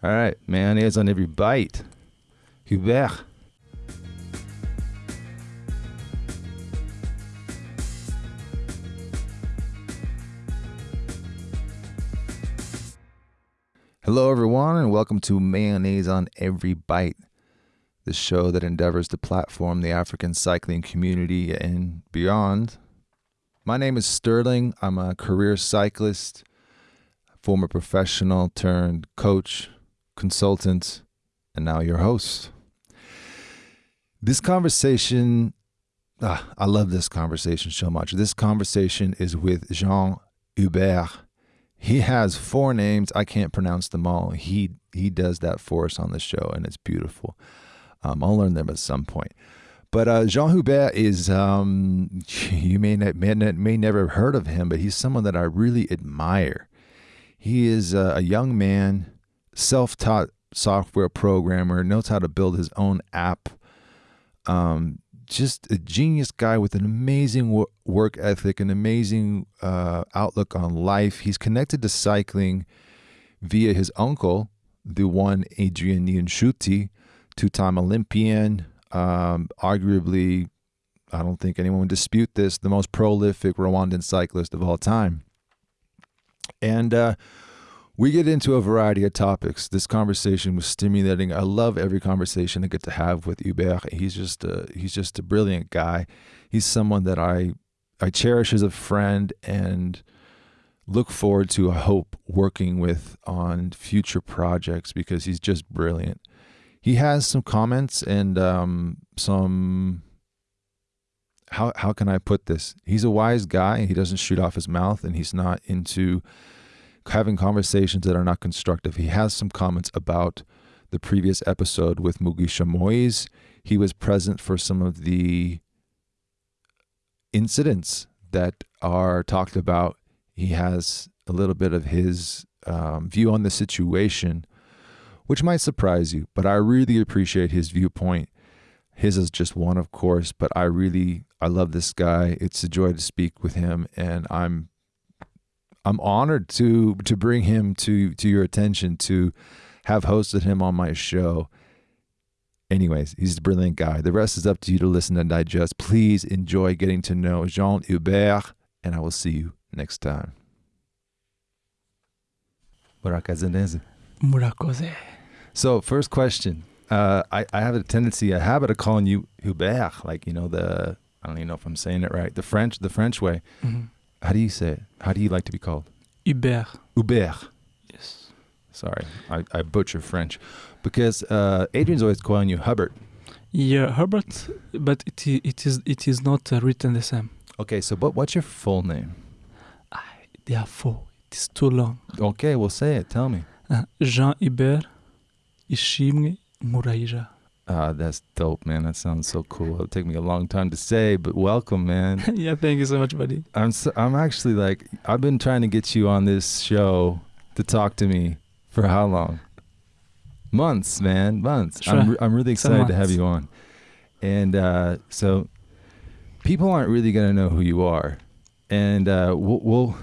All right, mayonnaise on every bite. Hubert. Hello, everyone, and welcome to Mayonnaise on Every Bite, the show that endeavors to platform the African cycling community and beyond. My name is Sterling. I'm a career cyclist, former professional turned coach, consultant, and now your host. This conversation, ah, I love this conversation so much. This conversation is with Jean Hubert. He has four names. I can't pronounce them all. He he does that for us on the show, and it's beautiful. Um, I'll learn them at some point. But uh, Jean Hubert is, um, you may, not, may, not, may never have heard of him, but he's someone that I really admire. He is a, a young man, self taught software programmer, knows how to build his own app. Um, just a genius guy with an amazing work ethic, an amazing uh, outlook on life. He's connected to cycling via his uncle, the one Adrian Niyonshuti, two-time Olympian, um, arguably, I don't think anyone would dispute this, the most prolific Rwandan cyclist of all time. And uh, we get into a variety of topics. This conversation was stimulating. I love every conversation I get to have with Hubert. He's just a, he's just a brilliant guy. He's someone that I I cherish as a friend and look forward to. I hope working with on future projects because he's just brilliant. He has some comments and um, some how how can I put this? He's a wise guy. He doesn't shoot off his mouth, and he's not into having conversations that are not constructive. He has some comments about the previous episode with Mugisha Moise. He was present for some of the incidents that are talked about. He has a little bit of his um, view on the situation, which might surprise you, but I really appreciate his viewpoint. His is just one, of course, but I really I love this guy. It's a joy to speak with him, and I'm I'm honored to to bring him to to your attention to have hosted him on my show. Anyways, he's a brilliant guy. The rest is up to you to listen and digest. Please enjoy getting to know Jean Hubert, and I will see you next time. Murakoze. Murakoze. So, first question. Uh, I, I have a tendency, a habit of calling you Hubert, like, you know, the, I don't even know if I'm saying it right, the French, the French way. Mm-hmm. How do you say it? How do you like to be called? Hubert. Hubert. Yes. Sorry, I, I butcher French. Because uh, Adrian's always calling you Hubbard. Yeah, Herbert, but it, it is it is not uh, written the same. Okay, so but what's your full name? Ah, there are four. It is too long. Okay, well say it. Tell me. Uh, Jean Hubert Ishimwe Murayija. Ah, that's dope, man. That sounds so cool. It'll take me a long time to say, but welcome, man. yeah, thank you so much, buddy. I'm so, I'm actually like I've been trying to get you on this show to talk to me for how long? Months, man, months. Sure. I'm I'm really excited to have you on. And uh, so people aren't really going to know who you are. And uh, we'll, we'll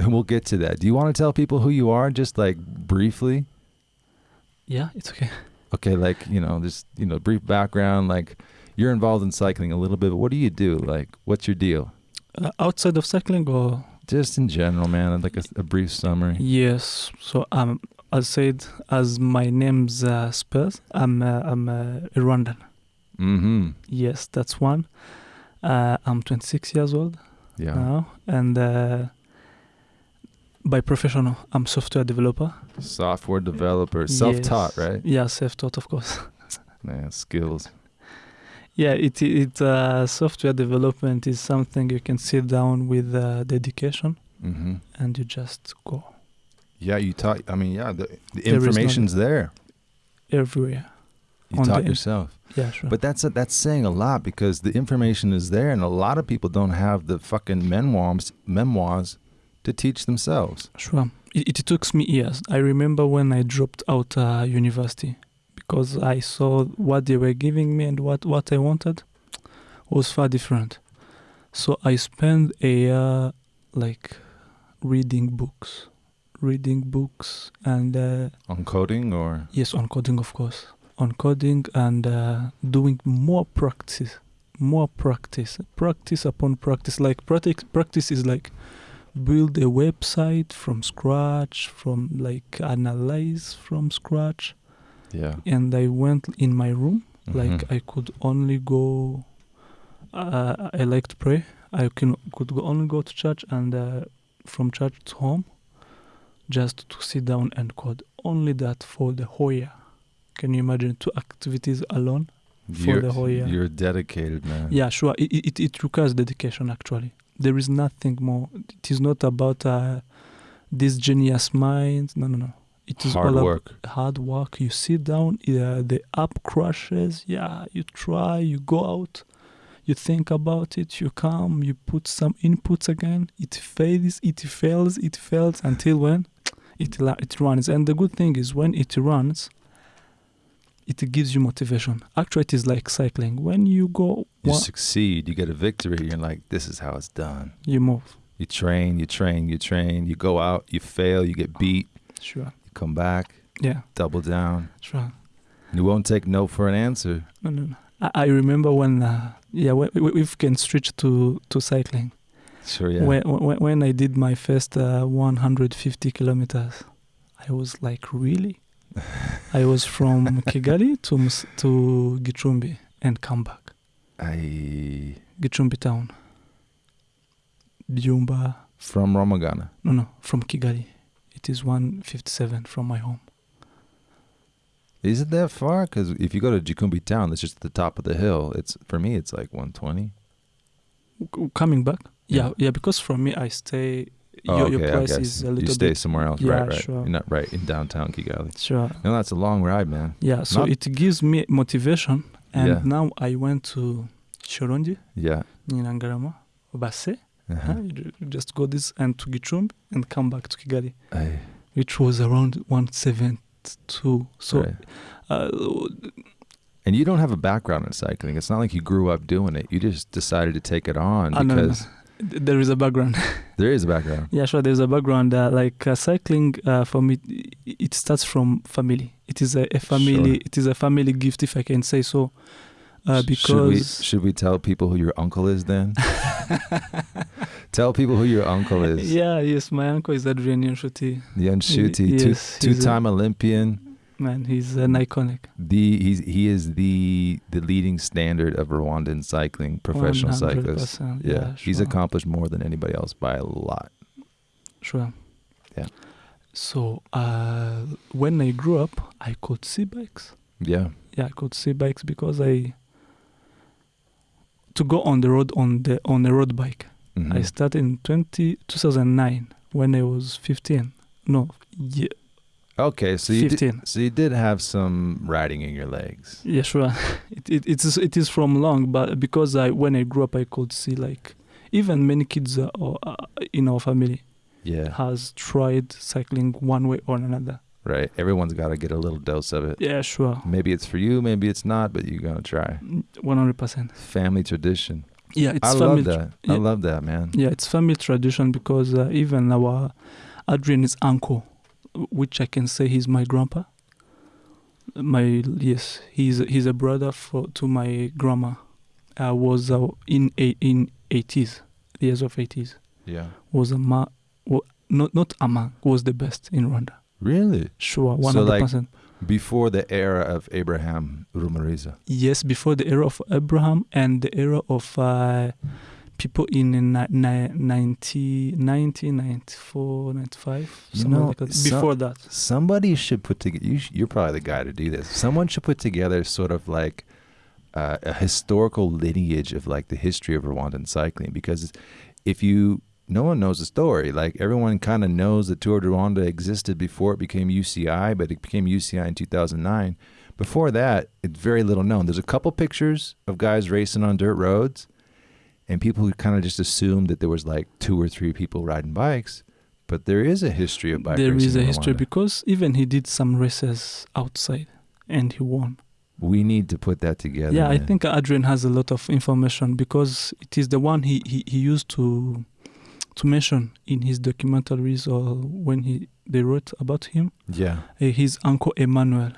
we'll get to that. Do you want to tell people who you are just like briefly? Yeah, it's okay okay, like, you know, just, you know, brief background, like you're involved in cycling a little bit, but what do you do? Like, what's your deal? Uh, outside of cycling or? Just in general, man, like a, a brief summary. Yes. So, um, as said, as my name's uh, spells, I'm, uh, I'm uh, Rwandan. Mm-hmm. Yes, that's one. Uh, I'm 26 years old yeah. now, and uh, by professional, I'm software developer. Software developer, self-taught, yes. right? Yeah, self-taught, of course. Man, skills. Yeah, it it uh, software development is something you can sit down with uh, dedication, mm-hmm. and you just go. Yeah, you taught. I mean, yeah, the, the there information's there. Everywhere. You taught yourself. Yeah, sure. But that's a, that's saying a lot because the information is there, and a lot of people don't have the fucking memoirs memoirs to teach themselves. Sure. It, it took me years. I remember when I dropped out uh, university because I saw what they were giving me and what, what I wanted was far different. So I spent a year like reading books, reading books, and uh, On coding or yes, on coding, of course, on coding and uh, doing more practice, more practice, practice upon practice. Like practice, practice is like build a website from scratch, from like analyze from scratch. yeah. And I went in my room like Mhm. I could only go. Uh, I like to pray. I can could go, only go to church and uh, from church to home, just to sit down and code. Only that for the whole year. Can you imagine two activities alone? for you're, the whole year. You're dedicated, man. Yeah, sure. It, it, it requires dedication. Actually, there is nothing more. It is not about uh, this genius mind. No, no, no. It is Hard all work. hard work. You sit down, uh, the app crashes. Yeah, you try, you go out, you think about it, you come, you put some inputs again. It fails, it fails, it fails until when it la- it runs. And the good thing is when it runs, it gives you motivation. Actually, it is like cycling. When you go, You succeed. You get a victory. You're like, this is how it's done. you move. You train, you train, you train. You go out, you fail, you get beat, Sure. you come back, Yeah. double down. Sure. You won't take no for an answer. No, no, no. I, I remember when, uh, yeah, we, we can switch to to cycling. Sure, yeah. When, when when I did my first uh, 150 kilometers, I was like, really? I was from Kigali to to Gicumbi and come back. I Gicumbi town. Byumba. from Rwamagana. No, no, from Kigali. It is 157 from my home. Is it that far? Because if you go to Gicumbi town, that's just at the top of the hill. It's for me, it's like 120. Coming back? Yeah. Yeah, yeah. Because from me, I stay. Oh, your, okay, your price guess. is a little. you stay bit. somewhere else, Yeah, right? Right. sure. You're not right in downtown Kigali. Sure. No, that's a long ride, man. Yeah. So Not- it gives me motivation, and Yeah. now I went to Shyorongi, Yeah. Nyirangarama, Basse. Uh-huh. Huh? You just go this and to Gicumbi and come back to Kigali, I, which was around 172. So, right. uh, And you don't have a background in cycling. It's not like you grew up doing it. You just decided to take it on Ah, no, no, no. Because th- there is a background. there is a background. yeah, sure. There's a background. Uh, like uh, cycling, uh, for me, it starts from family. It is a, a family. Sure. It is a family gift, if I can say so. Uh, Sh- should we because should we tell people who your uncle is then? tell people who your uncle is. yeah, yes, my uncle is Adrian Yanshuti. Yanshuti, Yes, two two time Olympian. Man, he's an iconic. The he's he is the the leading standard of Rwandan cycling, professional cyclist. 100%, Yeah, he's accomplished more than anybody else by a lot. Sure. Yeah. So uh, when I grew up, I could see bikes. Yeah, Yeah, I could see bikes because I to go on the road on the on a road bike. Mhm. I started in 20, 2009 when I was 15. No, yeah, Okay, so you did, 15. so you did have some riding in your legs. yeah, sure. It, it it is it is from long, but because I when I grew up, I could see like even many kids uh, or, uh, in our family Yeah, has tried cycling one way or another. right. Everyone's got to get a little dose of it. Yeah, sure. Maybe it's for you, maybe it's not, but you're gonna try. One hundred percent. Family tradition. Yeah, it's I family. love that. I yeah. love that, man. Yeah, it's family tradition because uh, even our Adrian's uncle, which I can say he's my grandpa. My yes, he's he's a brother for to my grandma. Uh, was uh, in a, in eighties, years of eighties. Yeah. Was a ma, wa, not not a man was the best in Rwanda. Really? Sure, one So, hundred like- percent. Before the era of Abraham Ruhumuriza. Yes, before the era of Abraham and the era of uh, people in ni- ni- 90, 90, 94, 95, You know, like that. so- Before that. Somebody should put together. You sh- you're probably the guy to do this. Someone should put together sort of like uh, a historical lineage of like the history of Rwandan cycling because if you no one knows the story. Like everyone kind of knows that Tour de Rwanda existed before it became UCI, but it became UCI in 2009. Before that, it's very little known. There's a couple pictures of guys racing on dirt roads, and people who kind of just assumed that there was like two or three people riding bikes. But there is a history of bike There is a history because even he did some races outside and he won. We need to put that together. yeah, I think Adrian has a lot of information because it is the one he, he, he used to to mention in his documentaries or when he they wrote about him. Yeah. Uh, his uncle Emmanuel,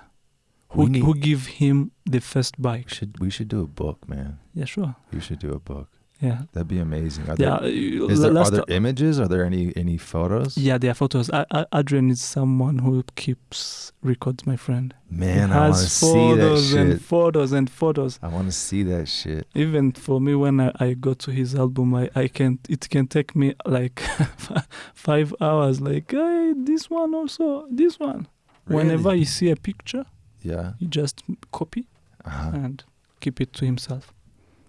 who need- who give him the first bike. should we should do a book, man. Yeah, sure. You should do a book. Yeah. That'd be amazing. Are Yeah. there, uh, is there, are last there images? Are there any any photos? Yeah, there are photos. I, I, Adrian is someone who keeps records, my friend. Man, I want to has see that photos and photos and photos. I want to see that shit. Even for me, when I, I go to his album, I, I can it can take me like five hours. Like, hey, this one also, this one. Whenever Really? you see a picture, Yeah. he just copy Uh-huh. and keep it to himself.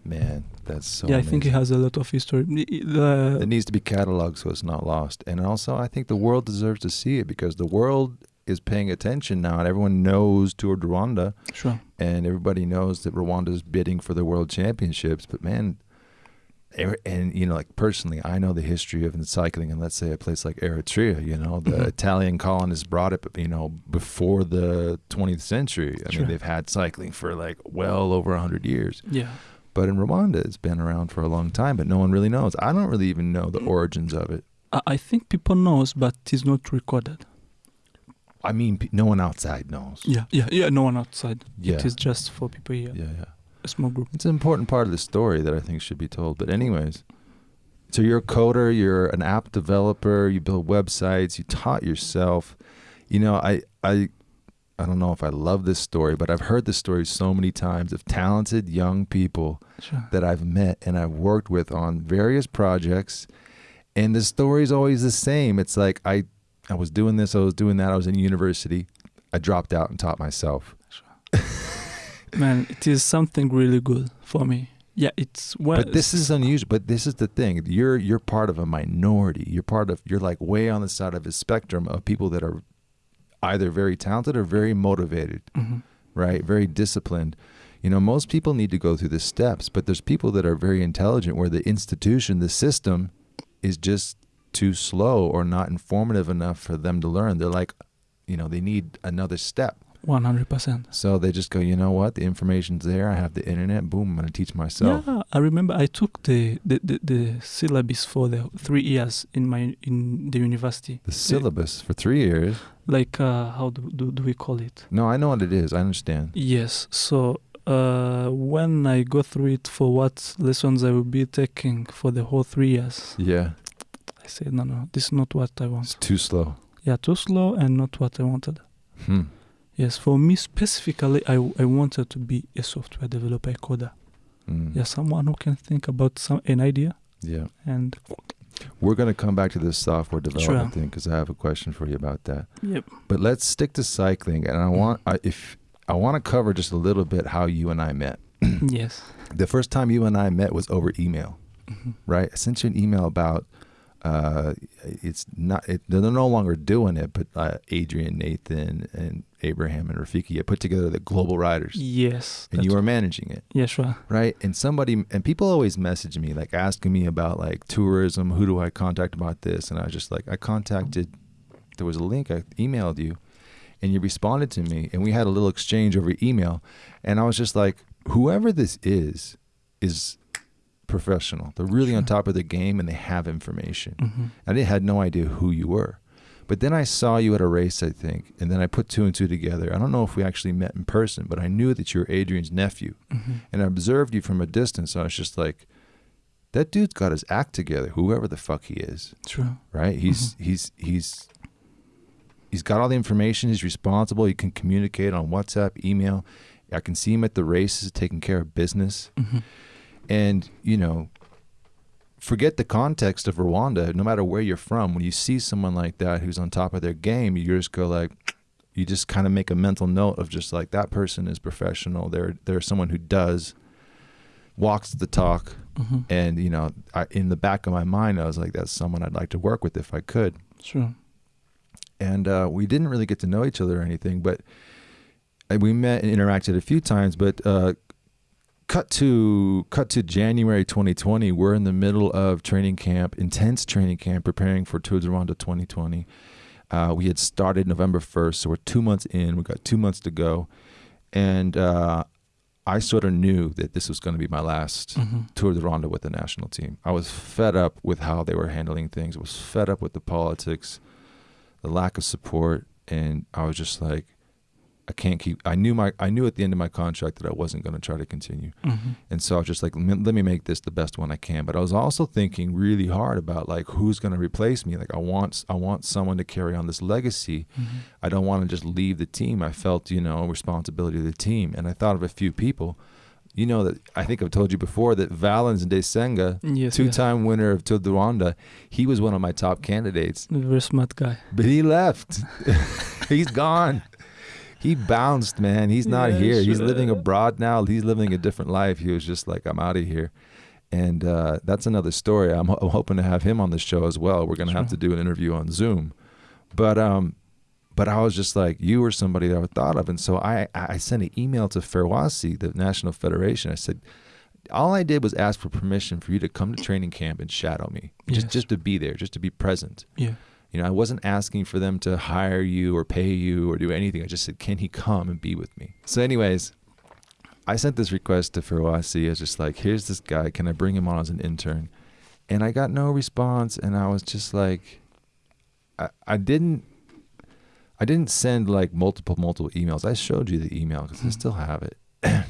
Man, that's so. yeah, I think it has a lot of history. The- It needs to be cataloged so it's not lost. And also, I think the world deserves to see it because the world is paying attention now, and everyone knows Tour de Rwanda, sure. and everybody knows that Rwanda is bidding for the World Championships. But man, and you know, like personally, I know the history of cycling, and let's say a place like Eritrea. You know, the Mhm. Italian colonists brought it, you know, before the 20th century. I Sure. mean, they've had cycling for like well over hundred years. Yeah. But in Rwanda, it's been around for a long time, but no one really knows. I don't really even know the mm. origins of it. I, I think people knows, but it's not recorded. I mean, no one outside knows. Yeah, yeah, yeah. No one outside. Yeah. It is just for people here. Yeah, yeah. A small group. It's an important part of the story that I think should be told. But anyways, so you're a coder, you're an app developer, you build websites, you taught yourself. You know, I I I don't know if I love this story, but I've heard this story so many times of talented young people Sure. that I've met and I've worked with on various projects, and the story is always the same. It's like I, I was doing this, I was doing that, I was in university, I dropped out and taught myself. Man, it is something really good for me. Yeah, it's well. but this is unusual. But this is the thing: you're you're part of a minority. You're part of you're like way on the side of a spectrum of people that are either very talented or very motivated, Mhm. right? Very disciplined. You know, most people need to go through the steps, but there's people that are very intelligent where the institution, the system, is just too slow or not informative enough for them to learn. They're like, you know, they need another step. One hundred percent. So they just go, you know what? The information's there. I have the internet. Boom, I'm going to teach myself. Yeah, I remember I took the, the, the, the syllabus for the three years in my in the university. The syllabus for three years. Like uh, how do, do do we call it? No, I know what it is. I understand. Yes. So uh, when I go through it for what lessons I will be taking for the whole three years, Yeah, I said no, no, this is not what I want. it's too slow. Yeah, too slow and not what I wanted. Hmm. Yes, for me specifically, I, I wanted to be a software developer, a coder. Mm. Yeah, someone who can think about some an idea Yeah. and We're going to come back to this software development Sure. thing because I have a question for you about that. yep. But let's stick to cycling, and I want I, if I want to cover just a little bit how you and I met. yes. The first time you and I met was over email, Mhm. right? I sent you an email about uh, it's not it, they're no longer doing it, but uh, Adrian, Nathan, and Abraham and Rafiki had put together the Global Riders, Yes. and you were managing it. Yeah, sure. right? And somebody and people always message me like asking me about like tourism. Who do I contact about this? And I was just like, I contacted. There was a link. I emailed you, and you responded to me, and we had a little exchange over email. And I was just like, whoever this is, is professional. They're really on top of their game, and they have information. hmm I didn't had no idea who you were. But then I saw you at a race, I think, and then I put two and two together. I don't know if we actually met in person, but I knew that you were Adrian's nephew hmm and I observed you from a distance. I was just like, that dude's got his act together, whoever the fuck he is, True. right? He's he's he's he's got all the information. He's responsible. He can communicate on WhatsApp, email. I can see him at the races taking care of business. hmm And you know, forget the context of Rwanda. No matter where you're from, when you see someone like that who's on top of their game, you just go like. You just kind of make a mental note of just like that person is professional. They're they're someone who does walks the talk, hmm and you know, I, in the back of my mind, I was like, that's someone I'd like to work with if I could. Sure. And uh, we didn't really get to know each other or anything, but uh, we met and interacted a few times. But uh, cut to cut to January 2020, we're in the middle of training camp, intense training camp, preparing for Tour de Rwanda 2020. Uh, we had started November 1st, so we're two months in. We've got two months to go, and uh, I sort of knew that this was going to be my last hmm Tour de Rwanda with the national team. I was fed up with how they were handling things. I was fed up with the politics. the lack of support, and I was just like, I can't keep. I knew my. I knew at the end of my contract that I wasn't going to try to continue, Mhm. and so I was just like, let me- let me make this the best one I can. But I was also thinking really hard about like who's going to replace me. Like I want, I want someone to carry on this legacy. Mhm. I don't want to just leave the team. I felt, you know, responsibility to the team, and I thought of a few people. You know that I think I've told you before that Valens Ndayisenga, Yes, two-time winner of Tour de Rwanda, he was one of my top candidates, Very smart guy. but he left. He's gone. He bounced, man. He's not Yeah, here. He's living abroad now. He's living a different life. He was just like, I'm out of here. And uh, that's another story. I'm, ho- I'm hoping to have him on the show as well. We're going to have to do an interview on Zoom. But um, but I was just like, you were somebody that I thought of. And so I, I sent an email to Ferwacy, the National Federation. I said, all I did was ask for permission for you to come to training camp and shadow me, just, Yes. just to be there, just to be present. Yeah. You know, I wasn't asking for them to hire you or pay you or do anything. I just said, can he come and be with me? So, anyways, I sent this request to Ferwacy. I was just like, here's this guy. Can I bring him on as an intern? And I got no response. And I was just like, I, I didn't. I didn't send like multiple multiple emails. I showed you the email because I Mhm. still have it.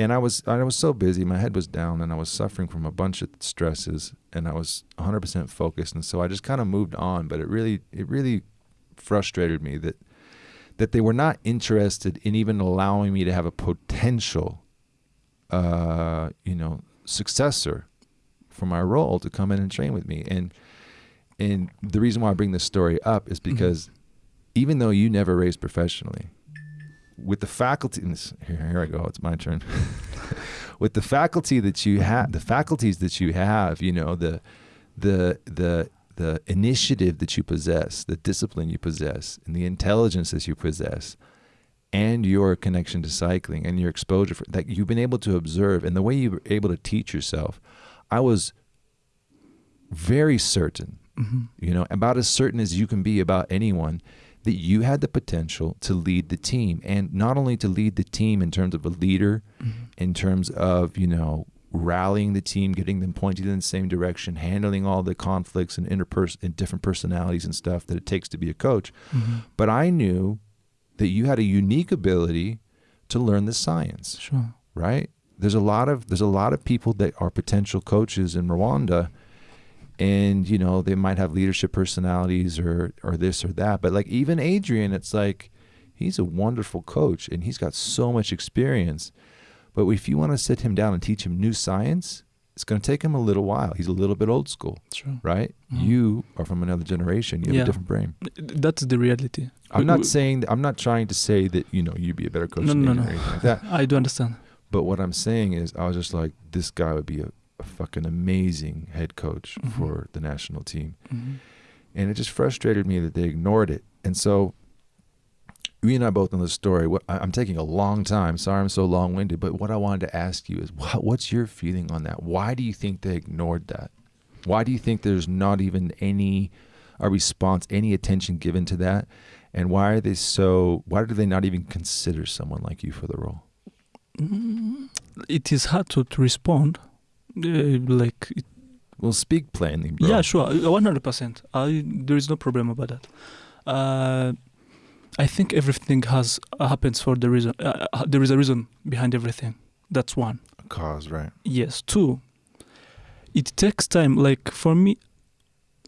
and I was I was so busy, my head was down, and I was suffering from a bunch of stresses, and I was 100% focused, and so I just kind of moved on. But it really it really frustrated me that that they were not interested in even allowing me to have a potential, uh, you know, successor for my role to come in and train with me. And and the reason why I bring this story up is because even though you never raced professionally, with the faculty, this- here, here I go, it's my turn. with the faculty that you have, the faculties that you have, you know, the, the, the, the initiative that you possess, the discipline you possess, and the intelligence that you possess, and your connection to cycling and your exposure for, that you've been able to observe, and the way you were able to teach yourself, I was very certain hmm you know, about as certain as you can be about anyone, that you had the potential to lead the team. And not only to lead the team in terms of a leader, hmm in terms of, you know, rallying the team, getting them pointed in the same direction, handling all the conflicts and interpers and different personalities and stuff that it takes to be a coach. hmm But I knew that you had a unique ability to learn the science Sure. right? There's a lot of there's a lot of people that are potential coaches in Rwanda, and you know they might have leadership personalities or or this or that. But like even Adrian, it's like he's a wonderful coach and he's got so much experience. But if you want to sit him down and teach him new science, it's going to take him a little while. He's a little bit old school, Sure. right? Mhm. You are from another generation. You have Yeah. a different brain. That's the reality. I'm not saying I'm not trying to say that you know you'd be a better coach No, than no, no. or anything like that. I do understand. But what I'm saying is, I was just like, this guy would be a, a fucking amazing head coach Mhm. for the national team. hmm And it just frustrated me that they ignored it. And so, we and I both know the story. I'm taking a long time. Sorry I'm so long winded. But what I wanted to ask you is, what's your feeling on that? Why do you think they ignored that? Why do you think there's not even any a response, any attention given to that? And why are they so? Why do they not even consider someone like you for the role? Mm, It is hard to, to respond. Uh, like, it, Well, speak plainly, bro. yeah, sure, one hundred percent. I there is no problem about that. Uh, I think everything has happens for the reason. Uh, uh, there is a reason behind everything. That's one. A cause, right? Yes. Two. It takes time. Like for me,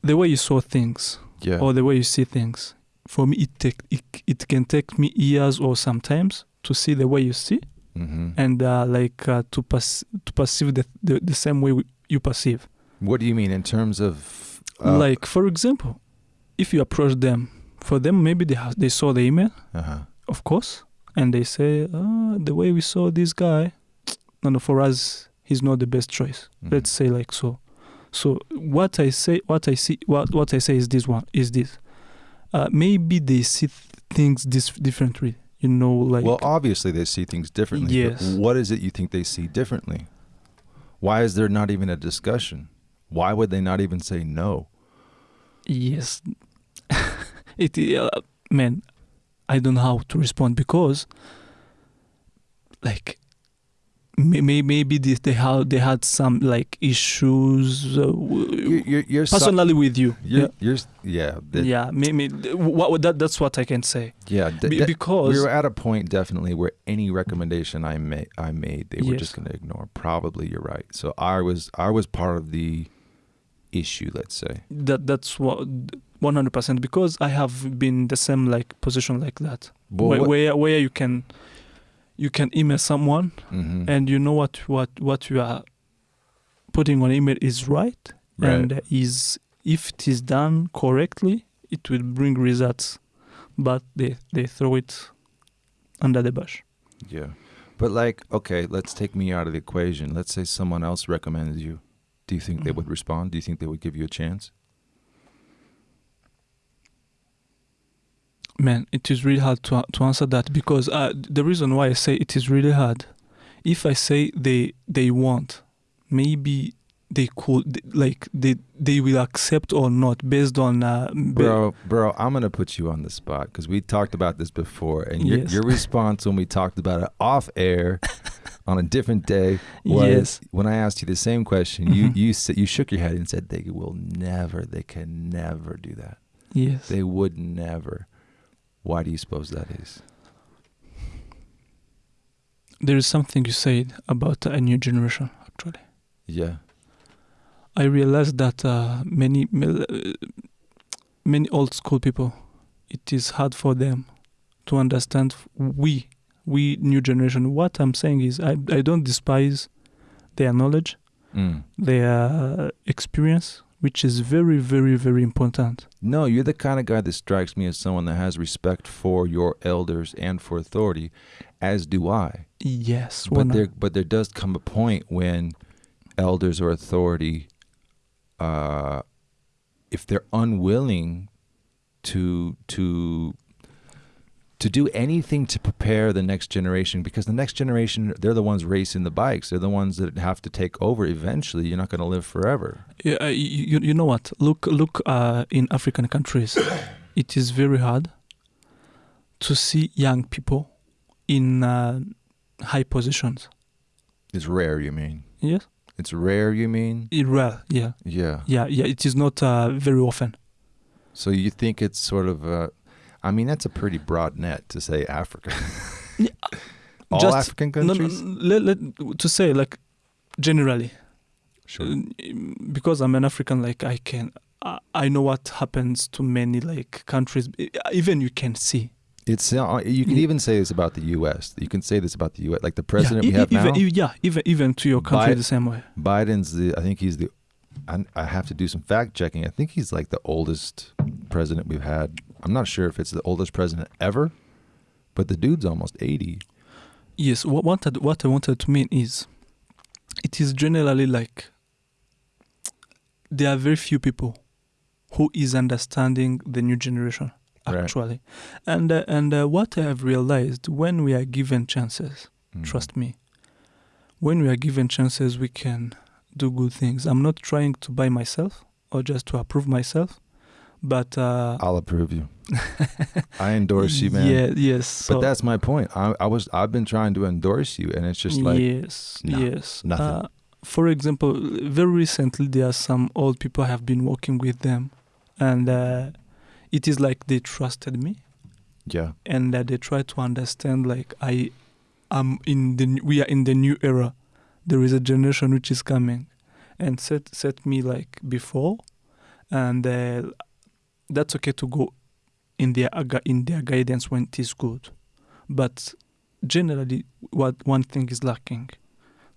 the way you saw things Yeah. or the way you see things. For me, it take it, it can take me years or sometimes to see the way you see mm-hmm. and uh, like uh, to pass to perceive the, the the same way we, you perceive. What do you mean in terms of uh, like for example, if you approach them, for them maybe they ha- they saw the email, Uh-huh. of course, and they say, ah, the way we saw this guy, no, no, for us he's not the best choice. Mhm. Let's say like so. So what I say, what I see, what what I say is this one is this. Uh, maybe they see th- things this differently. You know, like well, obviously they see things differently. Yes. what is it you think they see differently? Why is there not even a discussion? Why would they not even say no? Yes. it uh, man, I don't know how to respond because like may- may- maybe they, they had they had some like issues uh, You're, you're, you're so- personally with you. Yeah, that- yeah, maybe what, that that's what I can say yeah. Be- because we were at a point definitely where any recommendation I made, I made, they were Yes. just going to ignore. Probably, you're right. So I was, I was part of the issue. Let's say. that that's what 100% because I have been the same like position like that Well, where, what- where where you can you can email someone Mhm. and you know what what what you are putting on email is right, Right. and is if it is done correctly it will bring results but they they throw it under the bush Yeah. But like, okay, let's take me out of the equation. Let's say someone else recommends you. Do you think they Mhm. would respond? Do you think they would give you a chance? Man it is really hard to to answer that because uh, the reason why i say it is really hard if i say they they want maybe they could like they they will accept or not based on uh, Bro, bro, I'm gonna put you on the spot because we talked about this before, and your, Yes. your response when we talked about it off air on a different day was yes when I asked you the same question. You Mhm. you said you shook your head and said they will never, they can never do that. yes They would never. Why do you suppose that is? there is something you said about a new generation actually Yeah. i realized that uh, many uh, many old school people it is hard for them to understand we we new generation what i'm saying is i, I don't despise their knowledge Mm. their experience which is very very very important No, you're the kind of guy that strikes me as someone that has respect for your elders and for authority, as do I. yes But there, but there does come a point when elders or authority, uh, if they're unwilling to to to do anything to prepare the next generation, because the next generation they're the ones racing the bikes, they're the ones that have to take over eventually. You're not going to live forever. Yeah, uh, you, you know what? Look, look. Uh, in African countries, it is very hard to see young people in uh, high positions. It's rare, you mean? Yes, It's rare, you mean? it rare. Yeah, Yeah. yeah, yeah. It is not uh, very often. So you think it's sort of a, I mean, that's a pretty broad net to say Africa. Yeah, All just- African no, countries? let, let, to say like generally, Sure. uh, because I'm an African, like I can, I, I know what happens to many like countries. Even you can see. It's uh, you can even say this about the U.S. You can say this about the U.S. Like the president yeah, we have even, now, yeah, even even to your country the same way. Biden's the. I think he's the. I, I have to do some fact checking. I think he's like the oldest president we've had. I'm not sure if it's the oldest president ever, but the dude's almost 80. Yes, what what I, what I wanted to mean is, it is generally like there are very few people who is understanding the new generation Right. actually, and uh, and uh, what I have realized when we are given chances, Mm. trust me, when we are given chances, we can do good things. I'm not trying to buy myself or just to approve myself, but uh, I'll approve you. I endorse you, man. Yeah, yes. So But that's my point. I, I was I've been trying to endorse you, and it's just like yes, no, yes. nothing. Uh, for example, very recently there are some old people I have been working with them, and uh, it is like they trusted me, yeah, and uh, they try to understand like I am in the we are in the new era. There is a generation which is coming, and set set me like before, and uh, that's okay to go in their in their guidance when it is good, but generally what one thing is lacking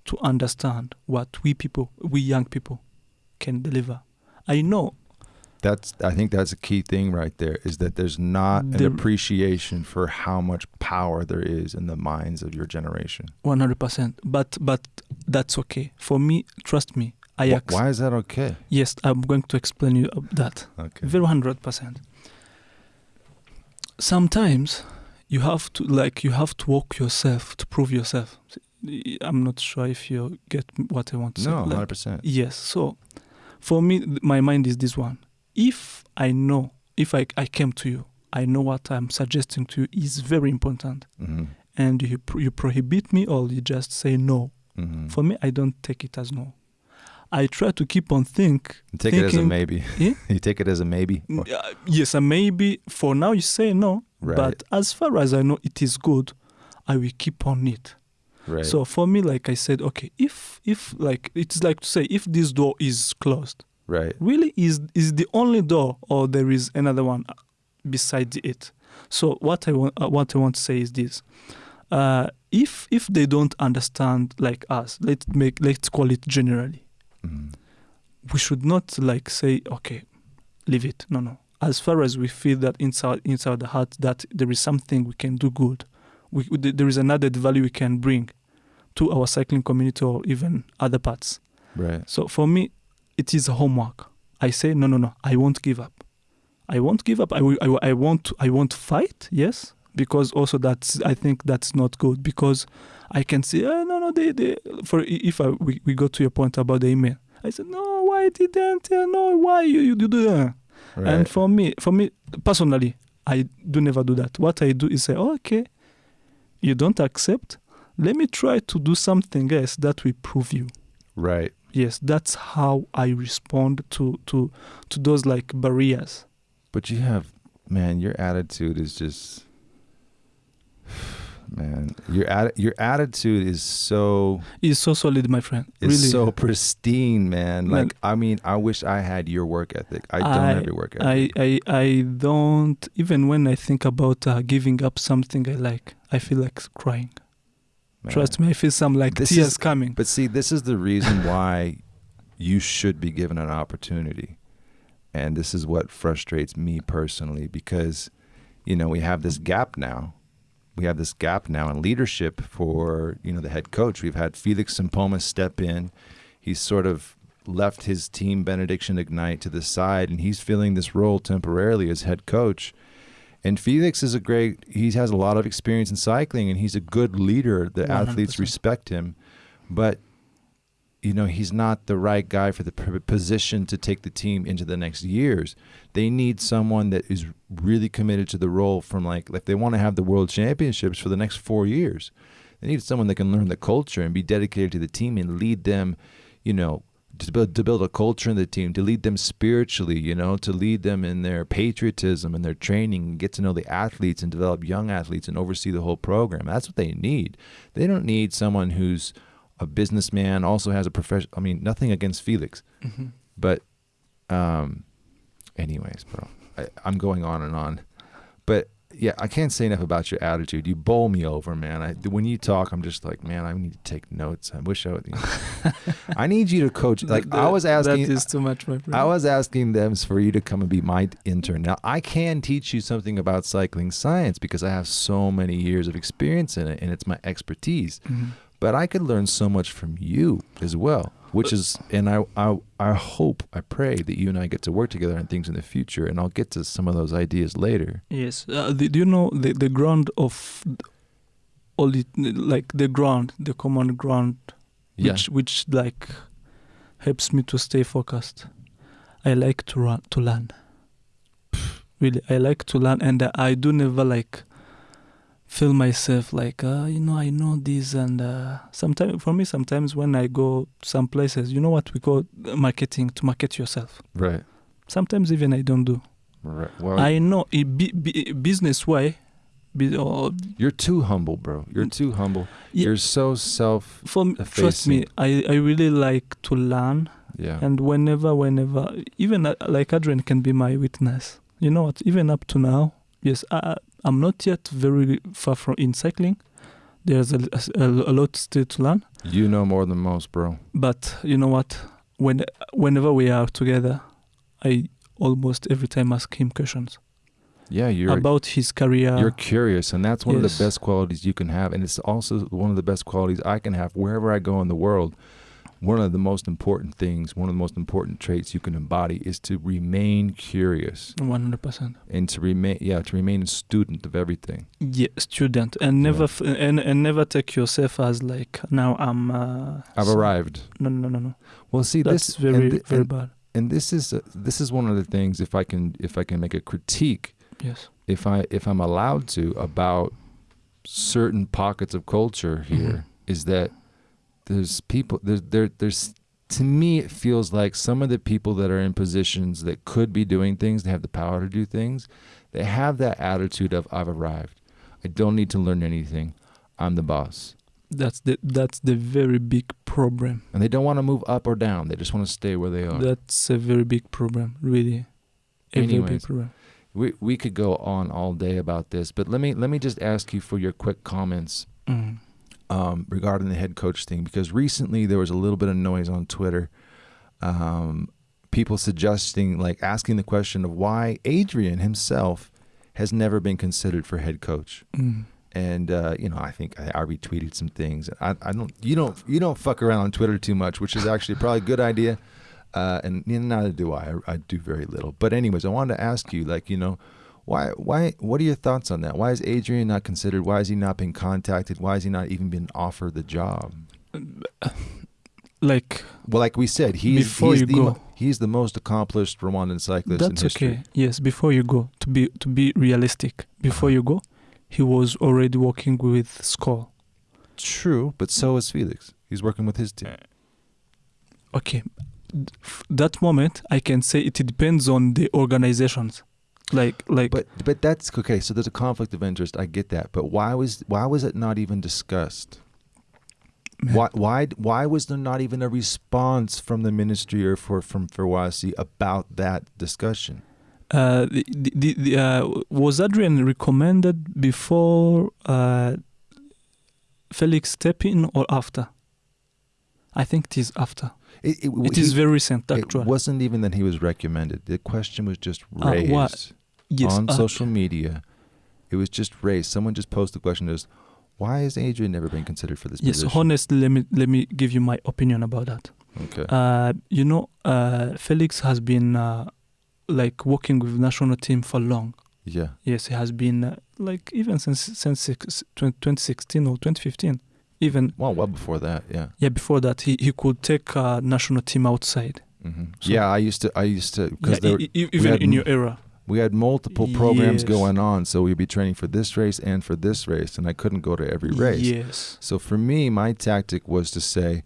to understand what we people we young people can deliver. I know that's I think that's a key thing right there. Is that there's not an The- appreciation for how much power there is in the minds of your generation. one hundred percent, but but that's okay for me. Trust me, Wh- Why is that okay? Yes, I'm going to explain you that. Okay. Very hundred percent. Sometimes you have to like you have to walk yourself to prove yourself. I'm not sure if you get what I want to say. No, Like, hundred percent. yes. So for me, my mind is this one. If I know, if I I came to you, I know what I'm suggesting to you is very important, Mm-hmm. and you you prohibit me or you just say no, Mhm. For me, I don't take it as no. I try to keep on think. You take it as a maybe. Yeah? you take it as a maybe. Uh, yes, and maybe for now you say no, Right. but as far as I know it is good, I will keep on it. right. So for me, like I said, okay, if if like it's like to say if this door is closed, right. really is is the only door or there is another one uh, beside it. So what I want uh, what I want to say is this: uh, if if they don't understand like us, let's make let's call it generally, We should not like say okay, leave it. No, no. As far as we feel that inside inside the heart that there is something we can do good, we, there is an added value we can bring to our cycling community or even other parts. Right. So for me, it is a homework. I say no, no, no. I won't give up. I won't give up. I will. I, will- I won't. I won't fight. Yes, because also that's. I think that's not good because I can see. Oh, no, no. They, they. For if I, we, we go to your point about the email. I said no. Why didn't? Uh, no. Why you you do that? Right. And for me, for me personally, I do never do that. What I do is say, oh, okay, you don't accept. Let me try to do something else that will prove you. right. Yes, that's how I respond to to to those like barriers. But you have, man, your attitude is just, man, your atti- your attitude is so It's so solid, my friend. is really, so pristine, man. Man. Like, I mean, I wish I had your work ethic. I don't I- have your work ethic. I, I I don't even when I think about uh, giving up something I like, I feel like crying. man. Trust me, I feel some like This tears is- coming. But see, this is the reason why you should be given an opportunity. And this is what frustrates me personally because, you know, we have this gap now. We have this gap now in leadership for, you know, the head coach. We've had Felix Sempoma step in. He's sort of left his team, Benediction Ignite, to the side, and he's filling this role temporarily as head coach. And Felix is a great, he has a lot of experience in cycling and he's a good leader. The athletes 100%. respect him. But, you know, he's not the right guy for the position to take the team into the next years. They need someone that is really committed to the role from like, if they want to have the world championships for the next four years. They need someone that can learn the culture and be dedicated to the team and lead them, you know, to build, to build a culture in the team, to lead them spiritually, you know, to lead them in their patriotism and their training, and get to know the athletes and develop young athletes and oversee the whole program. That's what they need. They don't need someone who's a businessman, also has a profession. I mean, nothing against Felix, Mhm. but, um, anyways, bro, I, I'm going on and on, but yeah, I can't say enough about your attitude. You bowl me over, man. I, when you talk, I'm just like, man, I need to take notes. I wish I would. I need you to coach. Like I was asking, That is too much, my friend. I was asking them for you to come and be my intern. Now I can teach you something about cycling science because I have so many years of experience in it, and it's my expertise. Mhm. But I could learn so much from you as well, which is, and I, I, I hope, I pray that you and I get to work together on things in the future, and I'll get to some of those ideas later. Yes. Uh, the, do you know the, the ground of all it, like the ground, the common ground, Yeah, which which like helps me to stay focused. I like to run to learn. Really, I like to learn, and I do never like feel myself like uh, you know I know this, and uh, sometimes for me sometimes when I go some places, you know what we call marketing to market yourself. right, Sometimes even I don't do. right. Well, I know b- business way, be, or you're too humble, bro. You're too humble. Yeah. You're so self. for me, trust me, I, I really like to learn, Yeah. and whenever, whenever, even uh, like Adrian can be my witness. You know what? Even up to now, yes, I, I'm not yet very far from in cycling. There's a, a, a lot still to learn, you know more than most, bro. but you know what? When whenever we are together, I almost every time ask him questions Yeah, you're about his career. you're curious, and that's one of the best qualities you can have, and it's also one of the best qualities I can have wherever I go in the world. One of the most important things, one of the most important traits you can embody is to remain curious One hundred percent. and to remain, yeah, to remain a student of everything. Yeah, student, and never f- and and never take yourself as like now I'm. Uh, I've so- arrived. No, no, no, no. Well, see, That's this very, thi- very and, bad. and this is uh, this is one of the things. If I can, if I can make a critique, Yes. if I if I'm allowed to about certain pockets of culture here, Mhm. is that there's people there there there's to me it feels like some of the people that are in positions that could be doing things, they have the power to do things, they have that attitude of I've arrived. I don't need to learn anything. I'm the boss. That's the that's the very big problem. And they don't want to move up or down. They just want to stay where they are. That's a very big problem, really. A very big problem. we we could go on all day about this, but let me let me just ask you for your quick comments Mm. Um, regarding the head coach thing because recently there was a little bit of noise on Twitter. Um, people suggesting, like, asking the question of why Adrian himself has never been considered for head coach. Mm. And uh, you know, I think I, I retweeted some things. I, I don't, you don't, you don't fuck around on Twitter too much, which is actually probably a good idea. Uh, and you know, neither do I. I. I do very little. But anyways, I wanted to ask you, like, you know, why, why, what are your thoughts on that? Why is Adrian not considered? Why is he not being contacted? Why is he not even been offered the job? Like Well, like we said, he's he's the go. he's the most accomplished Rwandan cyclist in that's history. okay. Yes, before you go, to be to be realistic, before you go, he was already working with Skol. True, but so is Felix. He's working with his team. Okay, that moment I can say it depends on the organizations. Like like But but that's okay. So there's a conflict of interest. I get that. But why was why was it not even discussed? man, Why why why was there not even a response from the ministry or for from Ferwacy about that discussion? uh, the, the, the, the, uh, was Adrian recommended before uh, Felix step in or after? I think it is after. It, it, It he- is very recent, it wasn't even that he was recommended. The question was just Ah, raised what? Yes, on uh, social media. It was just raised. Someone just posted the question is why has Adrian never been considered for this Yes, position? honestly, let me let me give you my opinion about that. Okay. Uh, you know, uh, Felix has been uh, like working with national team for long. yeah. Yes, he has been uh, like even since since six, 20, 2016 or 2015. Even Well, well before that, yeah. yeah, before that, he, he could take uh, national team outside. hmm So- yeah, I used to. I used to Yeah, because e- even in your era. We had multiple programs Yes. going on, so we'd be training for this race and for this race, and I couldn't go to every race. Yes. So for me, my tactic was to say,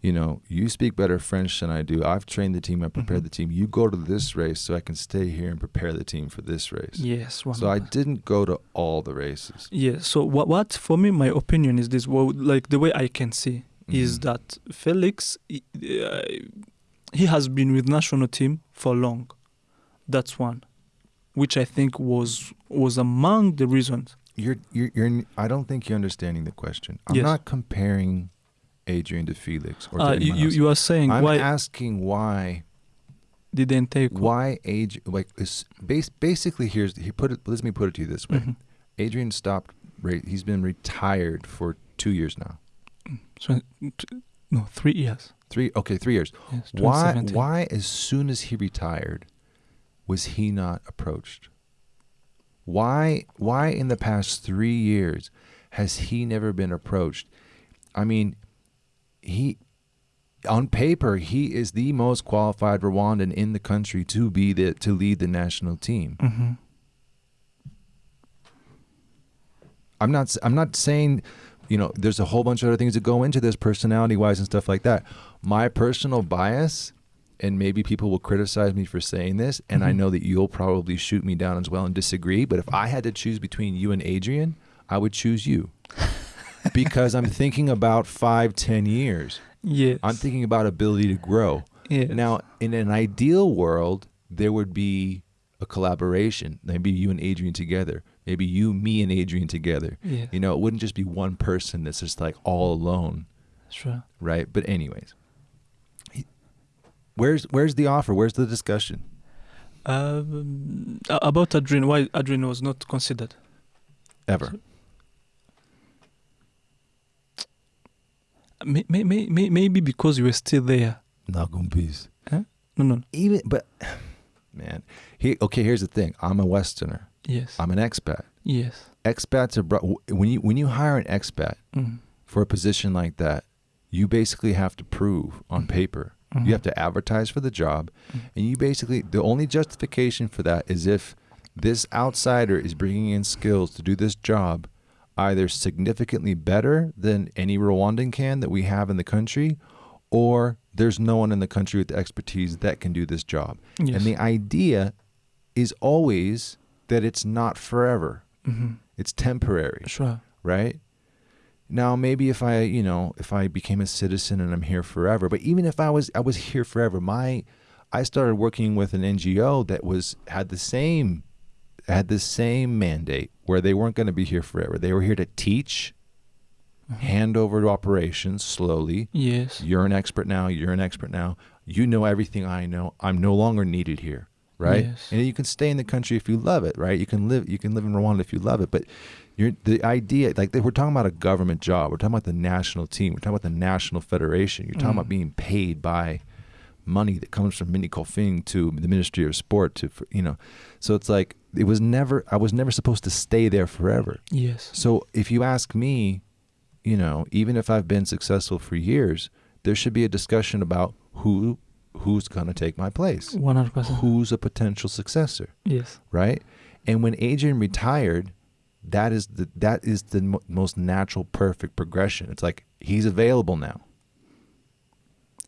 you know, you speak better French than I do. I've trained the team. I prepared Mhm. the team. You go to this race so I can stay here and prepare the team for this race. Yes. One So I didn't go to all the races. Yeah. So what? What for me? My opinion is this. Well, like the way I can see is Mhm. that Felix, he- uh, he has been with national team for long. That's one, which I think was was among the reasons. You're, you're, you're. I don't think you're understanding the question. I'm Yes. not comparing Adrian to Felix or to Uh, you, anyone you else. you are saying I'm why asking why didn't take why age like is base, basically here's he put it let me put it to you this way Mhm. adrian stopped he's been retired for two years now So, no, three years. three okay three years Yes, why why as soon as he retired was he not approached why why in the past three years has he never been approached i mean he on paper he is the most qualified rwandan in the country to be the to lead the national team Mhm. I'm not. I'm not saying, you know, there's a whole bunch of other things that go into this, personality wise and stuff like that. My personal bias, and maybe people will criticize me for saying this, and I Mhm. know that you'll probably shoot me down as well and disagree. But if I had to choose between you and Adrian, I would choose you because I'm thinking about five, ten years. Yes. I'm thinking about ability to grow. yes. Now, in an ideal world, there would be a collaboration. Maybe you and Adrian together. Maybe you, me, and Adrian together. Yes. You know, it wouldn't just be one person that's just like all alone, Sure. right? But anyways, where's where's the offer? Where's the discussion? Um, a- about Adrian, why Adrian was not considered? Ever? May, may, may, may- maybe because you were still there. Nagumpis. No, no. Even but man, he okay. Here's the thing. I'm a Westerner. Yes. I'm an expat. yes. Expats are brought when you when you hire an expat Mm. for a position like that, you basically have to prove on Mhm. paper. Mhm. You have to advertise for the job, Mhm. and you basically the only justification for that is if this outsider is bringing in skills to do this job. either significantly better than any Rwandan can that we have in the country, or there's no one in the country with the expertise that can do this job. Yes. And the idea is always that it's not forever. hmm It's temporary, Sure. right? Now maybe if I, you know, if I became a citizen and I'm here forever, but even if I was I was here forever, my I started working with an NGO that was had the same had the same mandate where they weren't going to be here forever. They were here to teach, Uh-huh. hand over to operations slowly. Yes. You're an expert now, you're an expert now. You know everything I know. I'm no longer needed here, right? Yes. And you can stay in the country if you love it, right? You can live you can live in Rwanda if you love it, but you're the idea like we're talking about a government job. We're talking about the national team. We're talking about the national federation. You're talking Mm. about being paid by money that comes from MINECOFIN to the Ministry of Sport to you know. So it's like it was never I was never supposed to stay there forever. Yes. So if you ask me, you know, even if I've been successful for years, there should be a discussion about who who's going to take my place. One hundred percent. Who's a potential successor, Yes. right? And when Adrian retired, that is the that is the mo- most natural perfect progression. It's like he's available now.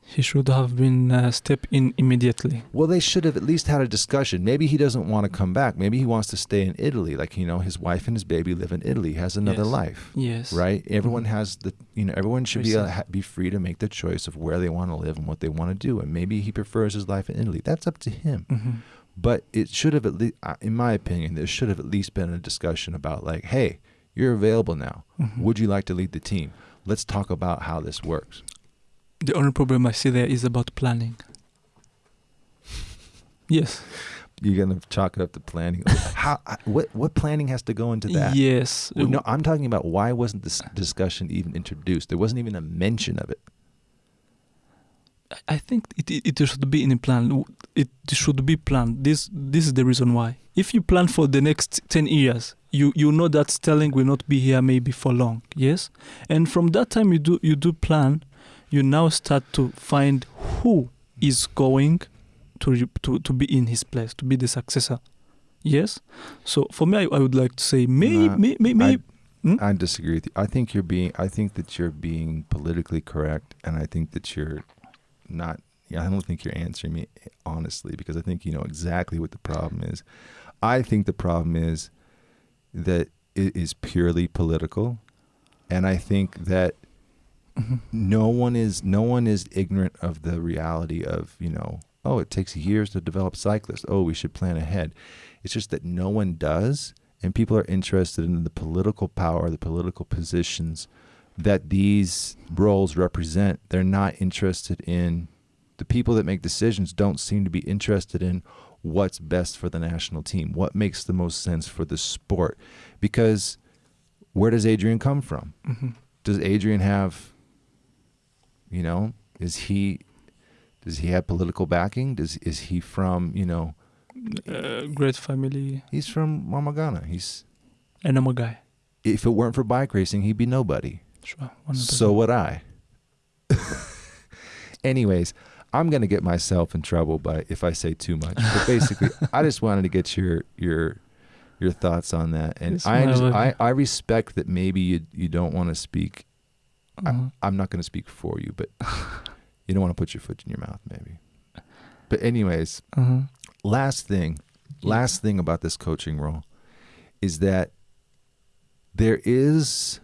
He should have been uh, step in immediately. Well, they should have at least had a discussion. Maybe he doesn't want to come back. Maybe he wants to stay in Italy. Like, you know, his wife and his baby live in Italy. He has another Yes. life. Yes. right? Everyone Mhm. has the, you know, everyone should be uh, be free to make the choice of where they want to live and what they want to do. And maybe he prefers his life in Italy. That's up to him. hmm But it should have at least, in my opinion, there should have at least been a discussion about like, hey, you're available now. hmm Would you like to lead the team? Let's talk about how this works. The only problem I see there is about planning. Yes. You're gonna chalk it up to planning. how? What? What planning has to go into that? Yes. Well, no, I'm talking about why wasn't this discussion even introduced? There wasn't even a mention of it. I think it, it it should be in a plan. It should be planned. This this is the reason why. If you plan for the next ten years, you you know that Sterling will not be here maybe for long. Yes, and from that time you do you do plan. You now start to find who is going to to to be in his place to be the successor. Yes. So for me, I, I would like to say maybe Nah, may, may, may, Hmm? I disagree with you. I think you're being. I think that you're being politically correct, and I think that you're not. Yeah, I don't think you're answering me honestly because I think you know exactly what the problem is. I think the problem is that it is purely political, and I think that Mhm. no one is no one is ignorant of the reality of you know oh it takes years to develop cyclists oh we should plan ahead it's just that no one does and people are interested in the political power the political positions that these roles represent they're not interested in the people that make decisions don't seem to be interested in what's best for the national team what makes the most sense for the sport. Because where does adrian come from? Mhm. does Adrian have you know is he does he have political backing? Does is he from you know uh, great family, he's from Rwamagana he's and I'm guy. if it weren't for bike racing he'd be nobody Sure. 100%. so would I anyways I'm gonna get myself in trouble by if I say too much but basically I just wanted to get your your your thoughts on that and It's I, just. I I respect that maybe you you don't want to speak Uh-huh. I'm not going to speak for you, but you don't want to put your foot in your mouth, maybe. But anyways, Uh-huh. last thing, last thing about this coaching role is that there is,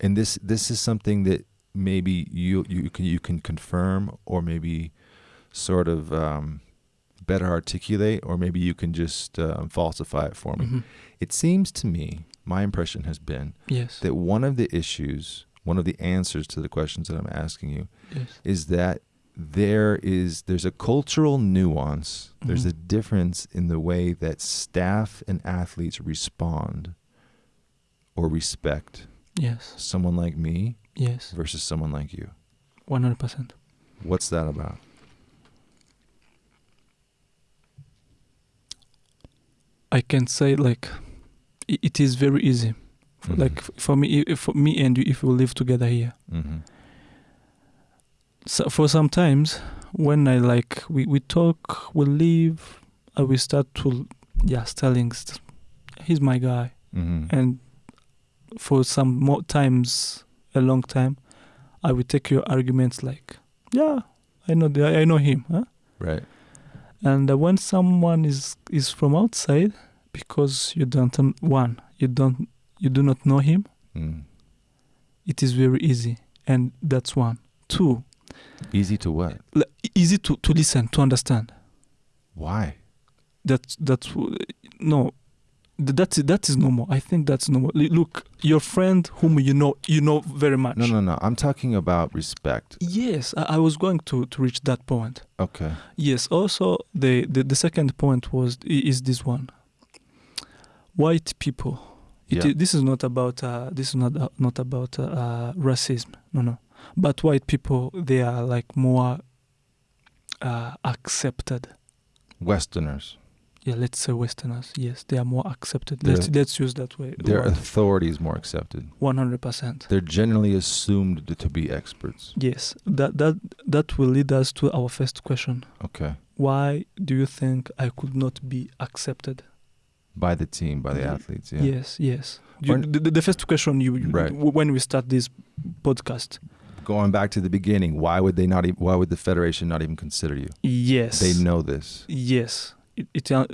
and this this is something that maybe you you can you can confirm or maybe sort of um, better articulate, or maybe you can just um, falsify it for me. Mhm. It seems to me, my impression has been Yes. that one of the issues, one of the answers to the questions that I'm asking you yes. is that there is there's a cultural nuance, there's Mhm. a difference in the way that staff and athletes respond or respect Yes. someone like me Yes. versus someone like you. One hundred percent. What's that about? I can say like i- it is very easy. For, Mhm. Like for me, if, for me and you, if we live together here. Mm-hmm. So for sometimes when I like we, we talk, we live, and we start to yeah telling he's my guy Mm-hmm. and for some more times, a long time, I would take your arguments like, yeah, I know, the, I know him, huh? Right. And uh, when someone is is from outside, because you don't one, you don't, you do not know him, Mm. it is very easy, and that's one. Two, Easy to what? easy to to listen, to understand. Why? That's that's no, th- that's that is normal. I think that's normal. Look, your friend whom you know, you know very much. No, no, no. I'm talking about respect. Yes, I, I was going to to reach that point. Okay. Yes. Also, the, the the second point was is this one. White people. It Yeah. this is not about uh, this is not uh, not about uh, uh, racism. No, no. But white people, they are like more uh, accepted. Westerners. Yeah, let's say Westerners. Yes, they are more accepted. They're- Let's let's use that way. Their authority is more accepted. One hundred percent. They're generally assumed to be experts. Yes, that that that will lead us to our first question. Okay. Why do you think I could not be accepted? By the team, by the Ye- athletes. Yeah. Yes, yes. You, the, the first question you, you Right. when we start this podcast. Going back to the beginning, why would they not? Why would the federation not even consider you? Yes. They know this. Yes. It, it, uh,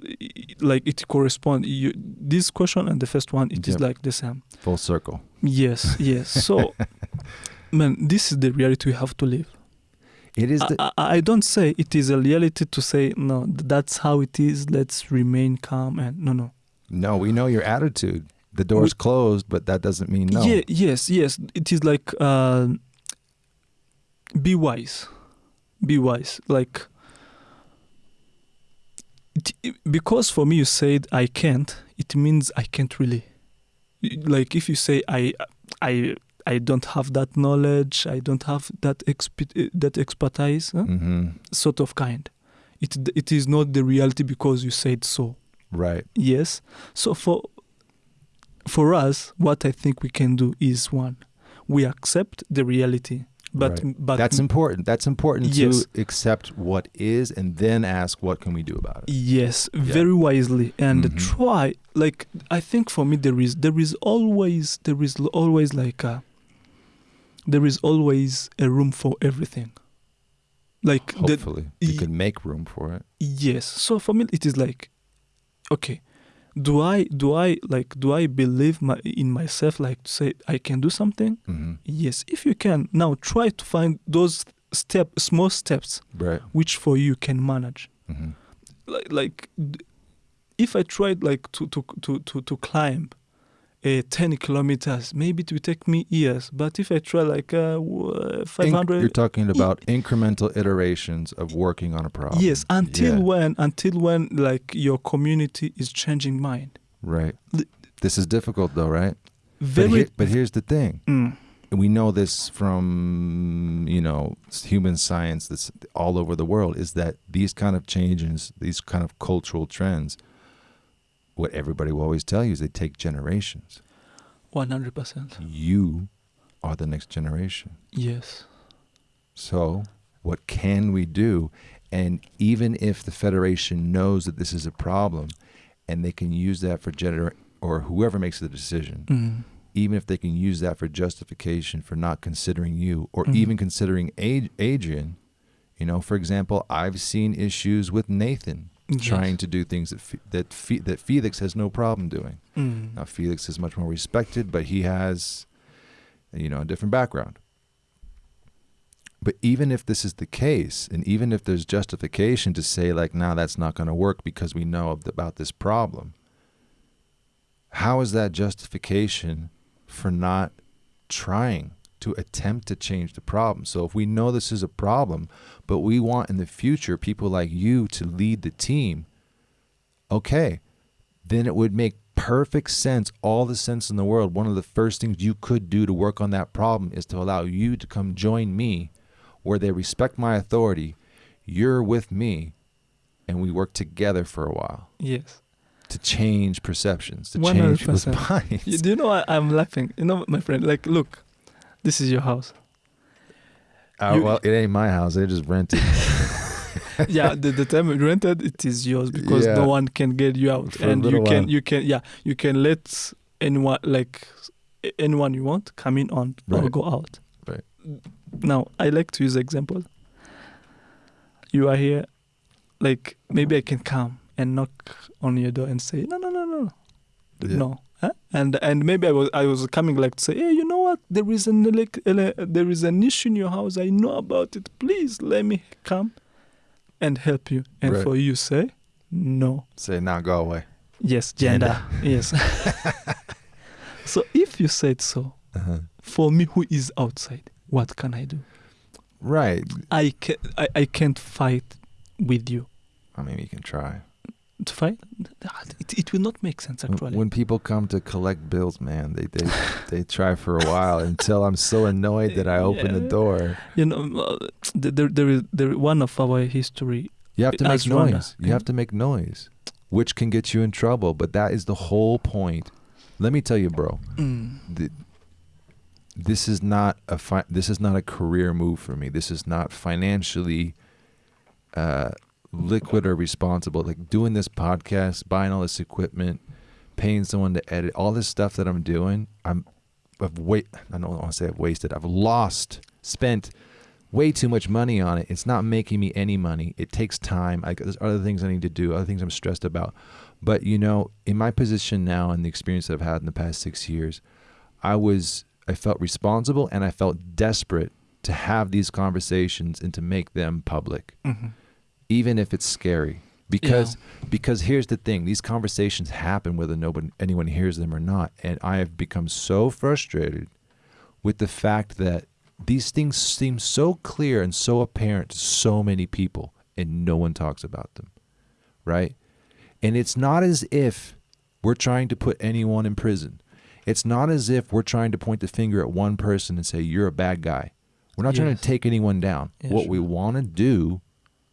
like it correspond. You, this question and the first one, it is Yep. like the same. Full circle. Yes, yes. So, man, this is the reality we have to live. It is I, the. I, I don't say it is a reality to say no. That's how it is. Let's remain calm and no, no. no, we know your attitude. The door's closed, but that doesn't mean no. Yeah, yes, yes. It is like uh, be wise, be wise. Like it, because for me you said I can't, it means I can't really. Like if you say I, I, I don't have that knowledge, I don't have that exp- that expertise, huh? hmm sort of kind. It it is not the reality because you said so. Right. Yes. So for for us, what I think we can do is one, we accept the reality, but Right. but That's important. That's important Yes. to accept what is and then ask what can we do about it. yes, very wisely and Mhm. try. Like I think for me, there is there is always there is always like a there is always a room for everything. Like Hopefully, you y- could make room for it. Yes. So for me, it is like, okay, do I do I like do I believe my, in myself like to say I can do something? hmm Yes. If you can, now try to find those step small steps Right. which for you can manage. hmm Like like if I tried like to to to to, to climb. Uh, 10 kilometers maybe it will take me years but if i try like uh, uh, 500 you're talking about incremental iterations of working on a problem. yes until Yeah. when until when like your community is changing mind Right. Li- This is difficult though, right? But, very here- but here's the thing. Mm, we know this from you know human science that's all over the world is that these kind of changes these kind of cultural trends what everybody will always tell you is they take generations. 100% you are the next generation. Yes. So what can we do? And even if the federation knows that this is a problem and they can use that for gener or whoever makes the decision Mm, even if they can use that for justification for not considering you or Mhm. even considering Ad- Adrian. You know, for example, I've seen issues with Nathan trying to do things that Fe- that Fe- that Felix has no problem doing. Mm, Now Felix is much more respected, but he has you know, a different background. But even if this is the case, and even if there's justification to say like, "Now that's not going to work because we know ab- about this problem," how is that justification for not trying to attempt to change the problem? So if we know this is a problem, but we want in the future people like you to lead the team, okay, then it would make perfect sense, all the sense in the world. One of the first things you could do to work on that problem is to allow you to come join me where they respect my authority. You're with me, and we work together for a while yes to change perceptions, to change people's minds. you, do you know I, i'm laughing you know my friend like look this is your house Uh, you- well, it ain't my house. They just rented yeah the, the time rented it is yours because Yeah. no one can get you out For and you can while. you can yeah you can let anyone like anyone you want, come in on or go out. Right. Now, I like to use example. You are here, like maybe I can come and knock on your door and say, no, no, no, no, Yeah. no. Huh? And and maybe I was I was coming like to say, hey, you know what? There is an elec- ele- there is an issue in your house. I know about it. Please let me come and help you. And Right. for you say, no. Say now, go away. Yes, gender. yes. so if you said so, Uh-huh. for me who is outside, what can I do? Right. I can I, I can't fight with you. I mean, you can try. To fight, it, it will not make sense When- actually. When people come to collect bills, man, they they, they try for a while until I'm so annoyed that I open the door. you know, uh, there there is there one of our history. You have to make noise. You have to make noise, which can get you in trouble. But that is the whole point. Let me tell you, bro. th- this is not a fi- this is not a career move for me. This is not financially uh, liquid or responsible. Like doing this podcast, buying all this equipment, paying someone to edit, all this stuff that I'm doing. I'm I've wait. I don't want to say I've wasted. I've lost, spent way too much money on it. It's not making me any money. It takes time. I, there's other things I need to do. Other things I'm stressed about. But you know, in my position now and the experience that I've had in the past six years, I was I felt responsible and I felt desperate to have these conversations and to make them public, Mhm. Even if it's scary. Because because here's the thing: these conversations happen whether nobody anyone hears them or not, and I have become so frustrated with the fact that these things seem so clear and so apparent to so many people, and no one talks about them, right? And it's not as if we're trying to put anyone in prison. It's not as if we're trying to point the finger at one person and say, you're a bad guy. We're not trying to take anyone down. Yeah, what we want to do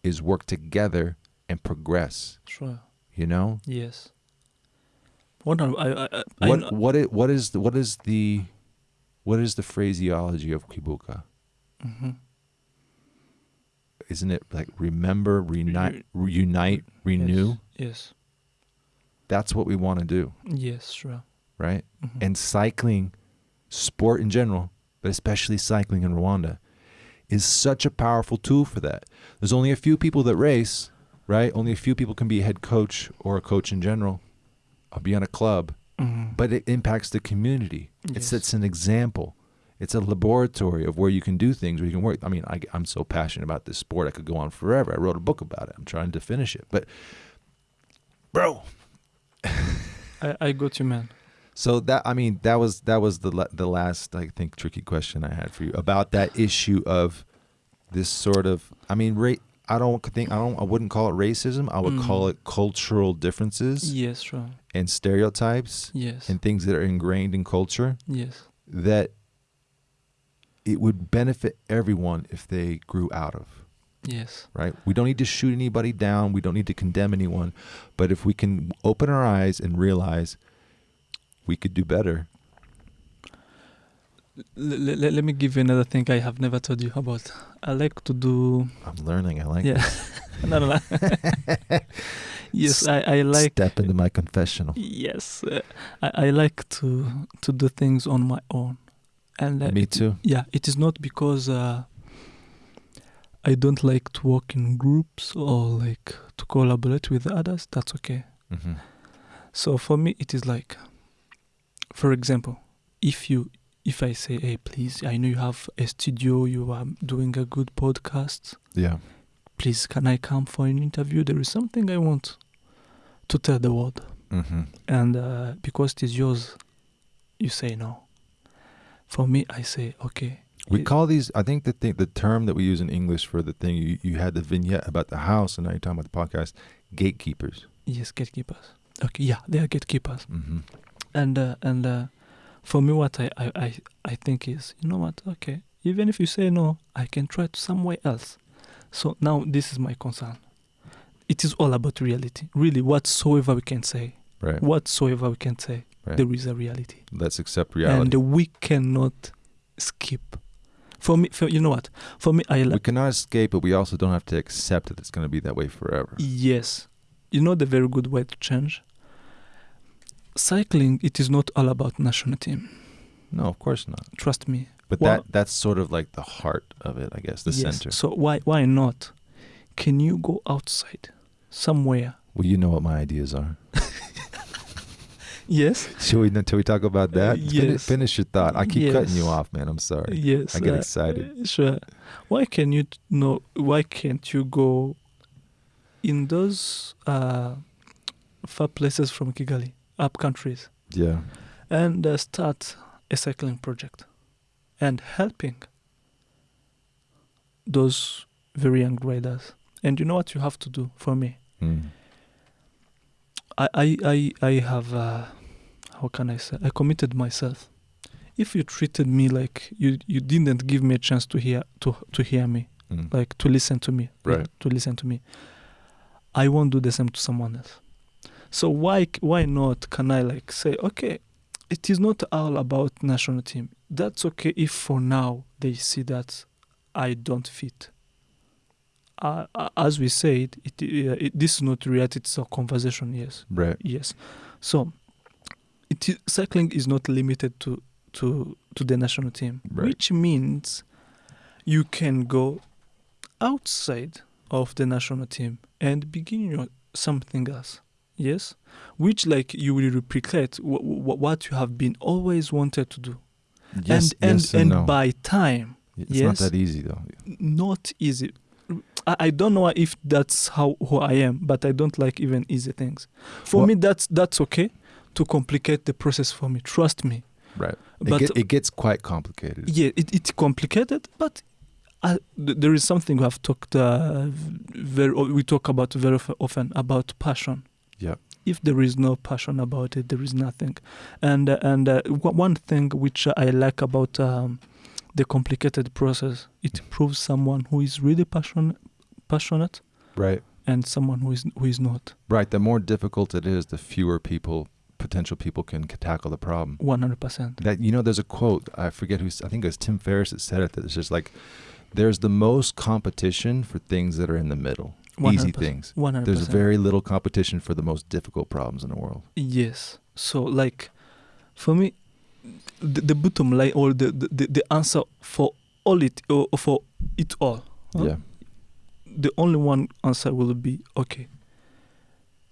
is work together and progress, Sure. you know? Yes. What I, I, I, What what is, what is the, what is the what is the phraseology of Kwibuka? Mhm. Isn't it like remember, reunite, reunite, renew? Yes. Yes. That's what we want to do, Yes. Sure. right? Mhm. and cycling, sport in general, but especially cycling in Rwanda, is such a powerful tool for that. There's only a few people that race, right? Only a few people can be a head coach or a coach in general, or be on a club, Mhm. but it impacts the community. Yes. it's an example. It's a laboratory of where you can do things, where you can work. I mean, I, I'm so passionate about this sport, I could go on forever. I wrote a book about it. I'm trying to finish it, but bro, I, I got you, man. So that I mean that was that was the the last I think tricky question I had for you about that issue of this sort of I mean ra- I don't think I don't I wouldn't call it racism I would Mm. call it cultural differences Yes. Sure. and stereotypes Yes. and things that are ingrained in culture yes. that it would benefit everyone if they grew out of Yes. right we don't need to shoot anybody down we don't need to condemn anyone but if we can open our eyes and realize we could do better L- l- let me give you another thing I have never told you about. I like to do. I'm learning I like yeah. no, no, no. yes, I, I like. step into my confessional. Yes, uh, I, I like to to do things on my own, and uh, Me it- too. Yeah, it is not because uh, I don't like to work in groups or like to collaborate with others. That's okay. hmm So for me, it is like, for example, if you if I say, hey, please, I know you have a studio, you are doing a good podcast. Yeah. Please, can I come for an interview? There is something I want to tell the world, hmm and uh, because it is yours, you say no. For me, I say okay. We It- call these. I think the thing, the term that we use in English for the thing you, you had the vignette about the house, and now you're talking about the podcast. Gatekeepers. Yes, gatekeepers. Okay, yeah, they are gatekeepers. hmm and uh, and uh, for me what I, I, I, I think is you know what? Okay even if you say no i can try to somewhere else. So now this is my concern. It is all about reality. Really whatsoever we can say Right. whatsoever we can say Right. there is a reality. Let's accept reality. and we cannot skip. For me for, you know what? For me i we cannot escape, but we also don't have to accept that it's going to be that way forever. yes. You know the very good way to change cycling it is not all about national team No, of course not. Trust me. But Well- that that's sort of like the heart of it, I guess, the yes. center. So why why not? Can you go outside somewhere? Well, you know what my ideas are. Yes. Should we until we talk about that? Fini- yes. Finish your thought. I keep cutting you off, man. I'm sorry. Yes. I get uh, excited. uh, Sure. Why can you no? Why can't you go in those uh, far places from Kigali, up countries, Yeah. and uh, start a cycling project and helping those very young riders? And you know what you have to do for me? Mm. I I I, I have uh, how can I say? I committed myself. If you treated me like you you didn't give me a chance to hear to to hear me, Mm. like to listen to me, Right. to listen to me, I won't do the same to someone else. So why why not? Can I like say okay? It is not all about national team. That's okay if for now they see that I don't fit. Uh, uh, as we said, it, uh, it, this is not reality. It's a conversation. Yes. right. Yes. So, it is, cycling is not limited to to to the national team, Right. which means you can go outside of the national team and begin your something else. Yes, which like you will replicate w- w- what you have been always wanted to do, Yes, and and yes and, and no. by time, it's yes. not that easy though. not easy. I, I don't know if that's how who I am, but I don't like even easy things. For Well- me, that's that's okay to complicate the process for me. Trust me. Right. It, But get, it gets quite complicated. yeah, it, it's complicated, but I, th- there is something we have talked uh, very we talk about very often about passion. Yeah. If there is no passion about it, there is nothing. And uh, and uh, w- one thing which I like about um, the complicated process, it proves someone who is really passion passionate Right. and someone who is who is not. Right. The more difficult it is, the fewer people, potential people, can tackle the problem. One hundred percent. That you know, there's a quote. I forget who. I think it was Tim Ferriss that said it. That it's just like, there's the most competition for things that are in the middle, easy things. 100%. There's very little competition for the most difficult problems in the world. Yes. So like, for me, the, the bottom line or the, the, the, answer for all it or for it all, Huh? Yeah. the only one answer will be okay.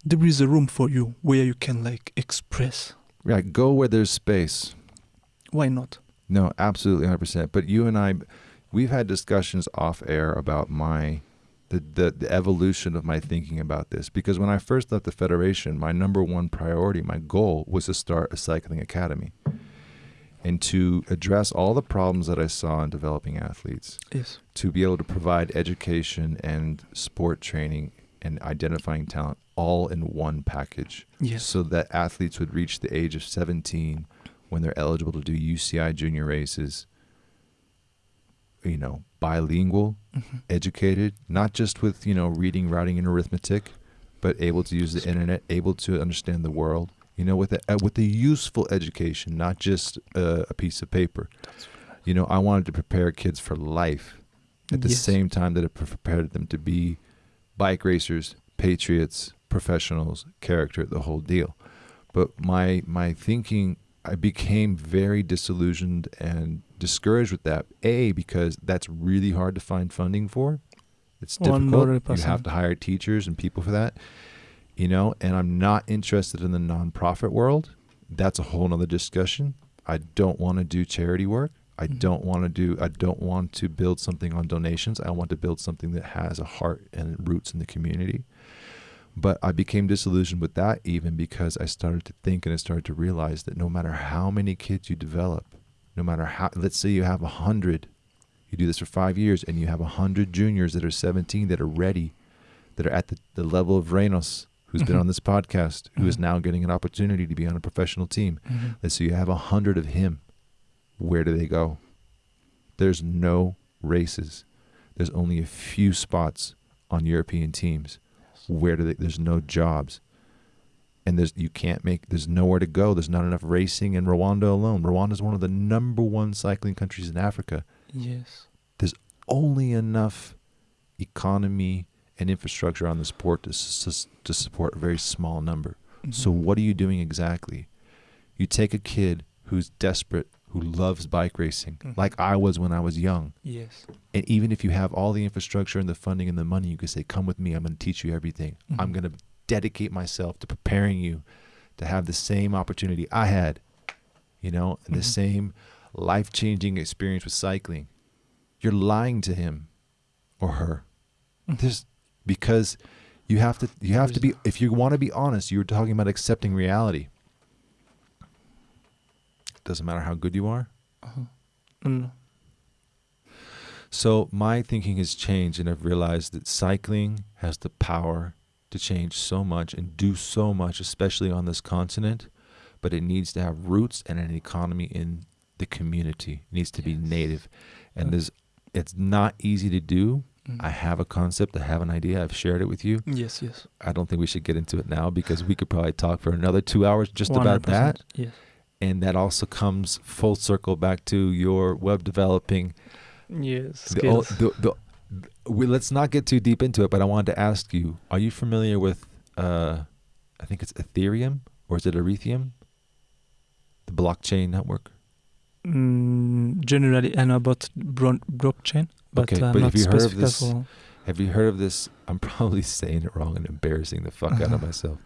There is a room for you where you can like express. Yeah. Go where there's space. Why not? No, absolutely, hundred percent. But you and I, we've had discussions off air about my, the, the the evolution of my thinking about this. Because when I first left the federation, my number one priority, my goal, was to start a cycling academy, and to address all the problems that I saw in developing athletes. Yes. To be able to provide education and sport training and identifying talent all in one package Yes. so that athletes would reach the age of 17 when they're eligible to do UCI junior races, you know, bilingual, Mhm. educated, not just with, you know, reading, writing, and arithmetic, but able to use the internet, able to understand the world, you know, with a, uh, with a useful education, not just uh, a piece of paper. You know, I wanted to prepare kids for life at the Yes. same time that it prepared them to be bike racers, patriots, professionals, character, the whole deal. But my my thinking, I became very disillusioned and discouraged with that. A because that's really hard to find funding for. It's difficult. You 100%. have to hire teachers and people for that. You know, and I'm not interested in the nonprofit world. That's a whole nother discussion. I don't want to do charity work. I Mhm. don't want to do I don't want to build something on donations. I want to build something that has a heart and roots in the community. But I became disillusioned with that even because I started to think and I started to realize that no matter how many kids you develop, no matter how let's say you have a hundred, you do this for five years and you have a hundred juniors that are seventeen that are ready, that are at the, the level of Reynos, who's been Mhm. on this podcast, who is Mhm. now getting an opportunity to be on a professional team. Mhm. Let's say you have a hundred of him. Where do they go? There's no races. There's only a few spots on European teams. Where do they? There's no jobs, and there's you can't make. There's nowhere to go. There's not enough racing in Rwanda alone. Rwanda is one of the number one cycling countries in Africa. Yes. There's only enough economy and infrastructure on the sport to s- to support a very small number. So Mhm. what are you doing exactly? You take a kid who's desperate who loves bike racing, Mhm. like I was when I was young. Yes. And even if you have all the infrastructure and the funding and the money, you can say, "Come with me. I'm going to teach you everything. I'm Mhm. going to dedicate myself to preparing you to have the same opportunity I had, you know, and the Mhm. same life-changing experience with cycling." You're lying to him or her. Mhm. There's because you have to you have to be if you want to be honest, you're talking about accepting reality. It Doesn't matter how good you are. Uh-huh. Mm. So my thinking has changed, and I've realized that cycling has the power to change so much and do so much, especially on this continent. But it needs to have roots and an economy in the community. It needs to be native, and there's it's not easy to do. Mm. I have a concept, I have an idea, I've shared it with you. Yes, yes. I don't think we should get into it now because we could probably talk for another two hours just about 100%. that. Yes. And that also comes full circle back to your web developing Yes. the, the, the, we, let's not get too deep into it, but I wanted to ask you: Are you familiar with? Uh, I think it's Ethereum, or is it Ethereum? The blockchain network. Mm, generally, I know about bron- blockchain, but Okay, but not have you heard of specific this- Have you heard of this? I'm probably saying it wrong and embarrassing the fuck out of myself,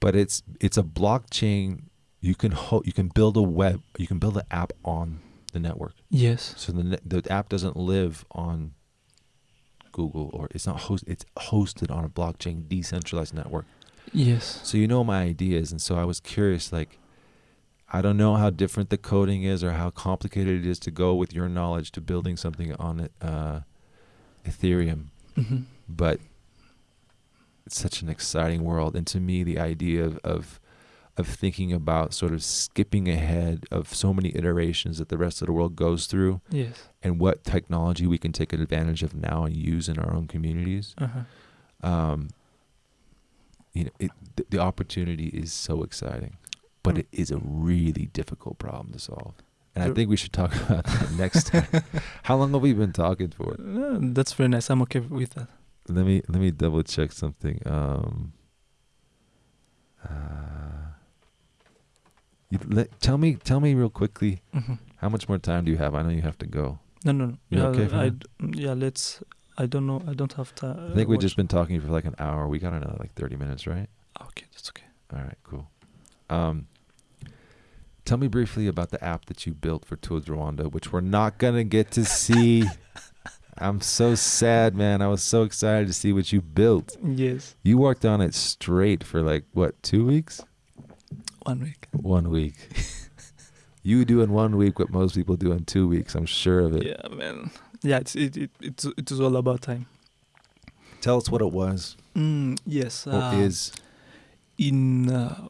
but it's it's a blockchain. You can ho- you can build a web, you can build an app on the network. Yes. So the the app doesn't live on Google or it's not host. It's hosted on a blockchain decentralized network. Yes. So you know my ideas, and so I was curious. Like, I don't know how different the coding is or how complicated it is to go with your knowledge to building something on it, uh, Ethereum, hmm but it's such an exciting world. And to me, the idea of, of of thinking about sort of skipping ahead of so many iterations that the rest of the world goes through Yes. and what technology we can take advantage of now and use in our own communities Uh-huh. um, you know, it, the, the opportunity is so exciting, but Mm. it is a really difficult problem to solve. And I think we should talk about that next time. How long have we been talking for? Uh, that's very nice. I'm okay with that. Let me let me double check something. Um, uh, you let, tell me tell me real quickly hmm how much more time do you have? I know you have to go. No, no, no. You yeah, okay for I that? yeah, let's. I don't know. I don't have time. I think we've just been talking for like an hour. We got another like thirty minutes, right? Okay, that's okay. All right, cool. Um, tell me briefly about the app that you built for Tour de Rwanda, which we're not gonna get to see. I'm so sad, man. I was so excited to see what you built. Yes, You worked on it straight for like what, two weeks? One week. One week. you do in one week what most people do in two weeks. I'm sure of it. Yeah, man. Yeah, it's it it it's it is all about time. Tell us what it was Mm, yes. or uh, is. in uh,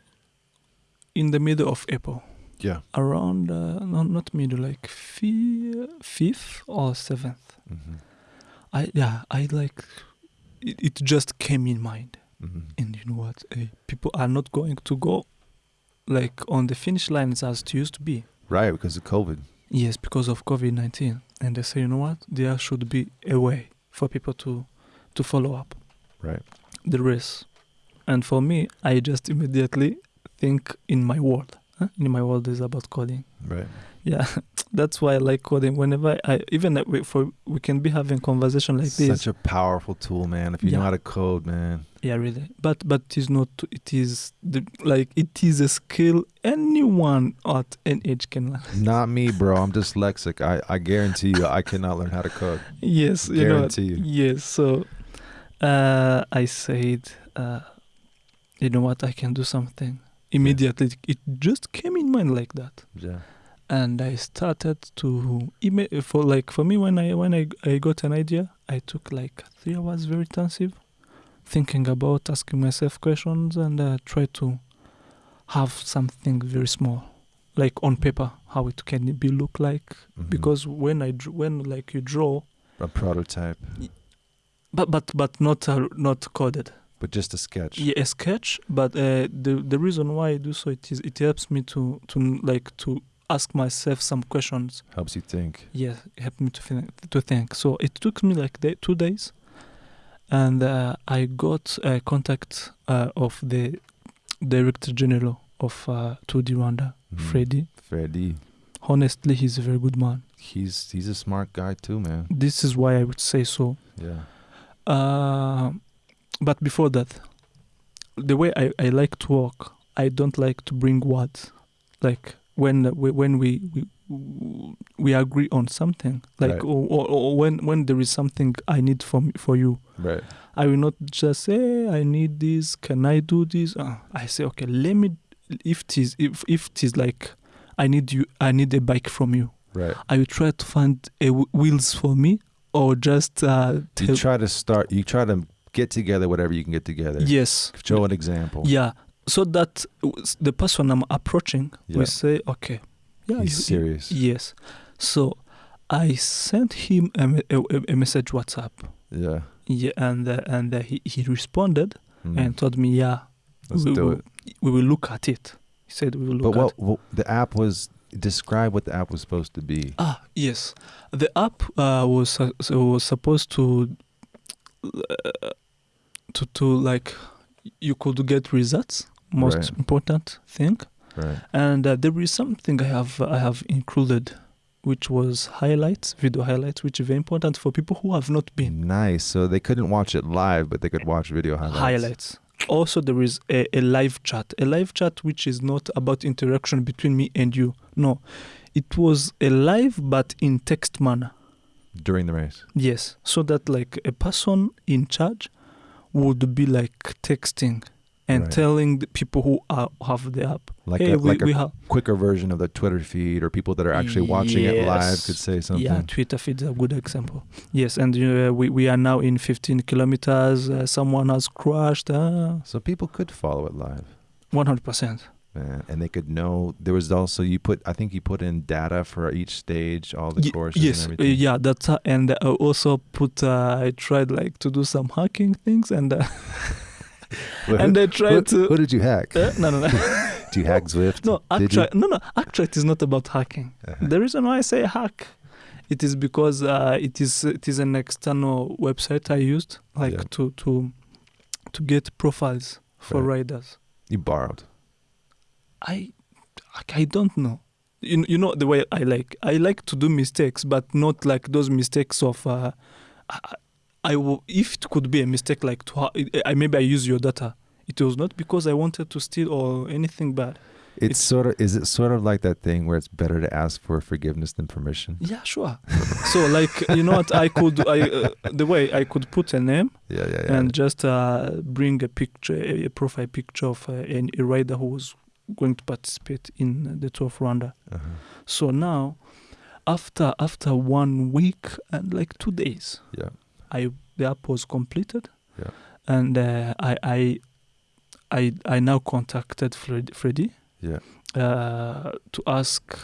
in the middle of April, Yeah. around uh, no, not middle, like fi- fifth or seventh. hmm I yeah, I like it, it. Just came in mind, hmm and you know what? Uh, people are not going to go like on the finish lines as it used to be. Right, because of COVID. Yes, because of COVID nineteen, and they say, you know what? There should be a way for people to to follow up Right. the race. And for me, I just immediately think in my world. Huh? In my world is about coding. Right. Yeah, that's why I like coding. Whenever I even for we can be having conversation like this. Such a powerful tool, man. If you know how to code, man. yeah, really. But but it is not. It is the like it is a skill anyone at any age can learn. Not me, bro. I'm dyslexic. I, I guarantee you, I cannot learn how to code. yes, you know. Guarantee you. Yes. So, uh, I said, uh, you know what? I can do something immediately. It just came in mind like that. Yeah. And I started to ima- for like for me when I when I, I got an idea I took like three hours very intensive thinking about asking myself questions and uh, try to have something very small like on paper how it can be look like Mhm. because when I when like you draw a prototype, but but but not uh, not coded but just a sketch. yeah a sketch but uh, the the reason why I do so it is it helps me to to like to ask myself some questions Helps you think. yeah it helped me to think, to think so it took me like day, two days and uh, i got a contact uh, of the director general of uh, Tour de Rwanda Mhm. Freddy Freddy. Honestly, he's a very good man. He's he's a smart guy too, man. This is why I would say so. Yeah. Uh, but before that, the way I, I like to work, I don't like to bring what, Like when we, when we, we we agree on something, like Right. or, or, or when when there is something I need from for you, Right. I will not just say I need this. Can I do this? Uh, I say okay. Let me. If it is if if it is like I need you, I need a bike from you. Right. I will try to find a w- wheels for me or just uh, You try to start. You try to get together whatever you can get together. Yes. Show an example. Yeah. So that the person I'm approaching Yeah. will say, okay, yeah, He's you- serious. yes. So I sent him a, a, a- message WhatsApp. Yeah. Yeah, and uh, and uh, he he responded Mm. and told me, yeah, Let's we, do will, it. we will look at it. He said we will But look what, at. what the app was? Describe what the app was supposed to be. Ah, yes. The app uh, was so was supposed to uh, to to like you could get results. Most Right. important thing. Right. and uh, there is something I have I have included, which was highlights, video highlights, which is very important for people who have not been Nice. So they couldn't watch it live, but they could watch video highlights. highlights. Also, there is a, a live chat, a live chat which is not about interaction between me and you. No, it was a live but in text manner. during the race. Yes, so that like a person in charge would be like texting and Right. telling the people who are have the app, Like hey, a, we, like we a have quicker version of the Twitter feed, or people that are actually watching it live could say something. Yeah, Twitter feed is a good example. Yes, and uh, we we are now in 15 kilometers. Uh, someone has crashed. Uh, So people could follow it live, 100 percent. man, and they could know. There was also you put. I think you put in data for each stage, all the Ye- courses yes, and uh, everything. yeah, that's uh, and I also put. Uh, I tried like to do some hacking things, and and I who, tried to. who did you hack? Uh, no, no, no, Did you hack Zwift? no. Actually, no, no. Actually, it is not about hacking. Uh-huh. The reason why I say hack, it is because uh, it is it is an external website I used, like Yeah. to to to get profiles for Right. riders. You borrowed. I I don't know. You, you know the way I like. I like to do mistakes, but not like those mistakes of. Uh, I, I if it could be a mistake, like to ha- I maybe I use your data. It was not because I wanted to steal or anything bad. It's, It's- sort of. Is it sort of like that thing where it's better to ask for forgiveness than permission? Yeah, sure. so like you know what I could I uh, the way I could put a name Yeah, yeah, yeah. and just uh, bring a picture, a, a profile picture of uh, an, a rider who was going to participate in the Tour of Rwanda. uh-huh. So now, after after one week and like two days, Yeah, I the app was completed. Yeah. And uh, I I I I now contacted Fred, Freddie yeah. uh, to ask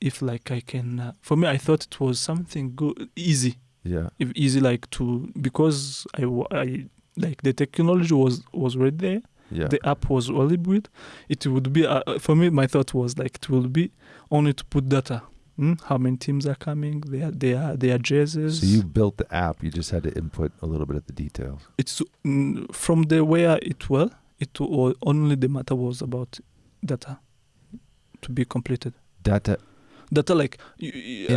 if like I can. Uh, for me, I thought it was something good, easy, Yeah, if easy like to because I I like the technology was was already there yeah. the app was already built, it would be uh, for me. My thought was like it will be only to put data. Hmm? How many teams are coming? They, Their their their jerseys. so you built the app. You just had to input a little bit of the details. it's mm, from the where it well. It was only the matter was about data to be completed. Data Data like uh,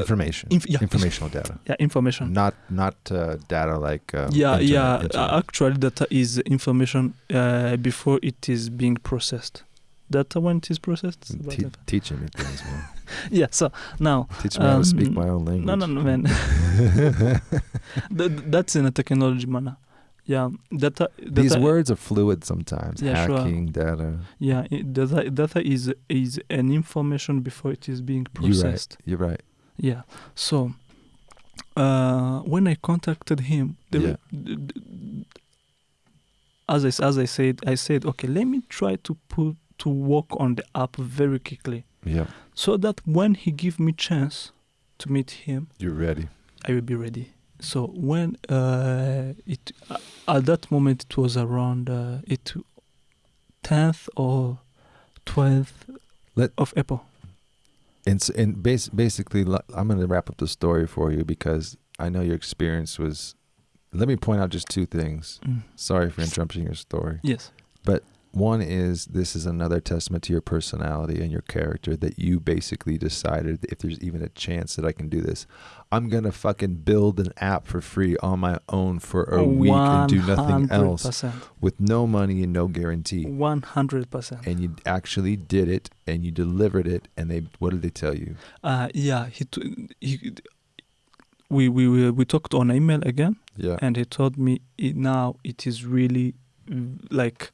information, inf- yeah. informational data, yeah information. not not uh, data like um, yeah, internet- yeah. internet. Actually, data is information uh, before it is being processed. Data when it is processed. Te- teaching me things, man. Yeah. So now Teach me how to speak Um, my own language. No, no, no, man. that, that's in a technology manner. Yeah, data. data These words are fluid sometimes. Yeah, sure. Hacking data. Yeah, it, data. Data is is an information before it is being processed. You're right. You're right. Yeah. So, uh, when I contacted him, Yeah. as I as I said, I said, okay, let me try to put to work on the app very quickly, Yeah, so that when he give me chance to meet him, you're ready. I will be ready. So when uh, it uh, at that moment it was around uh, it tenth or twelfth Let- of April. And and bas- basically, I'm going to wrap up the story for you because I know your experience was. Let me point out just two things. Mm. Sorry for interrupting your story. Yes. One is this is another testament to your personality and your character that you basically decided if there's even a chance that I can do this, I'm gonna fucking build an app for free on my own for a week and do nothing else with no money and no guarantee. 100%. And you actually did it and you delivered it and they what did they tell you? Uh, yeah, he, t- he we, we we we talked on email again, Yeah. and he told me it, now it is really like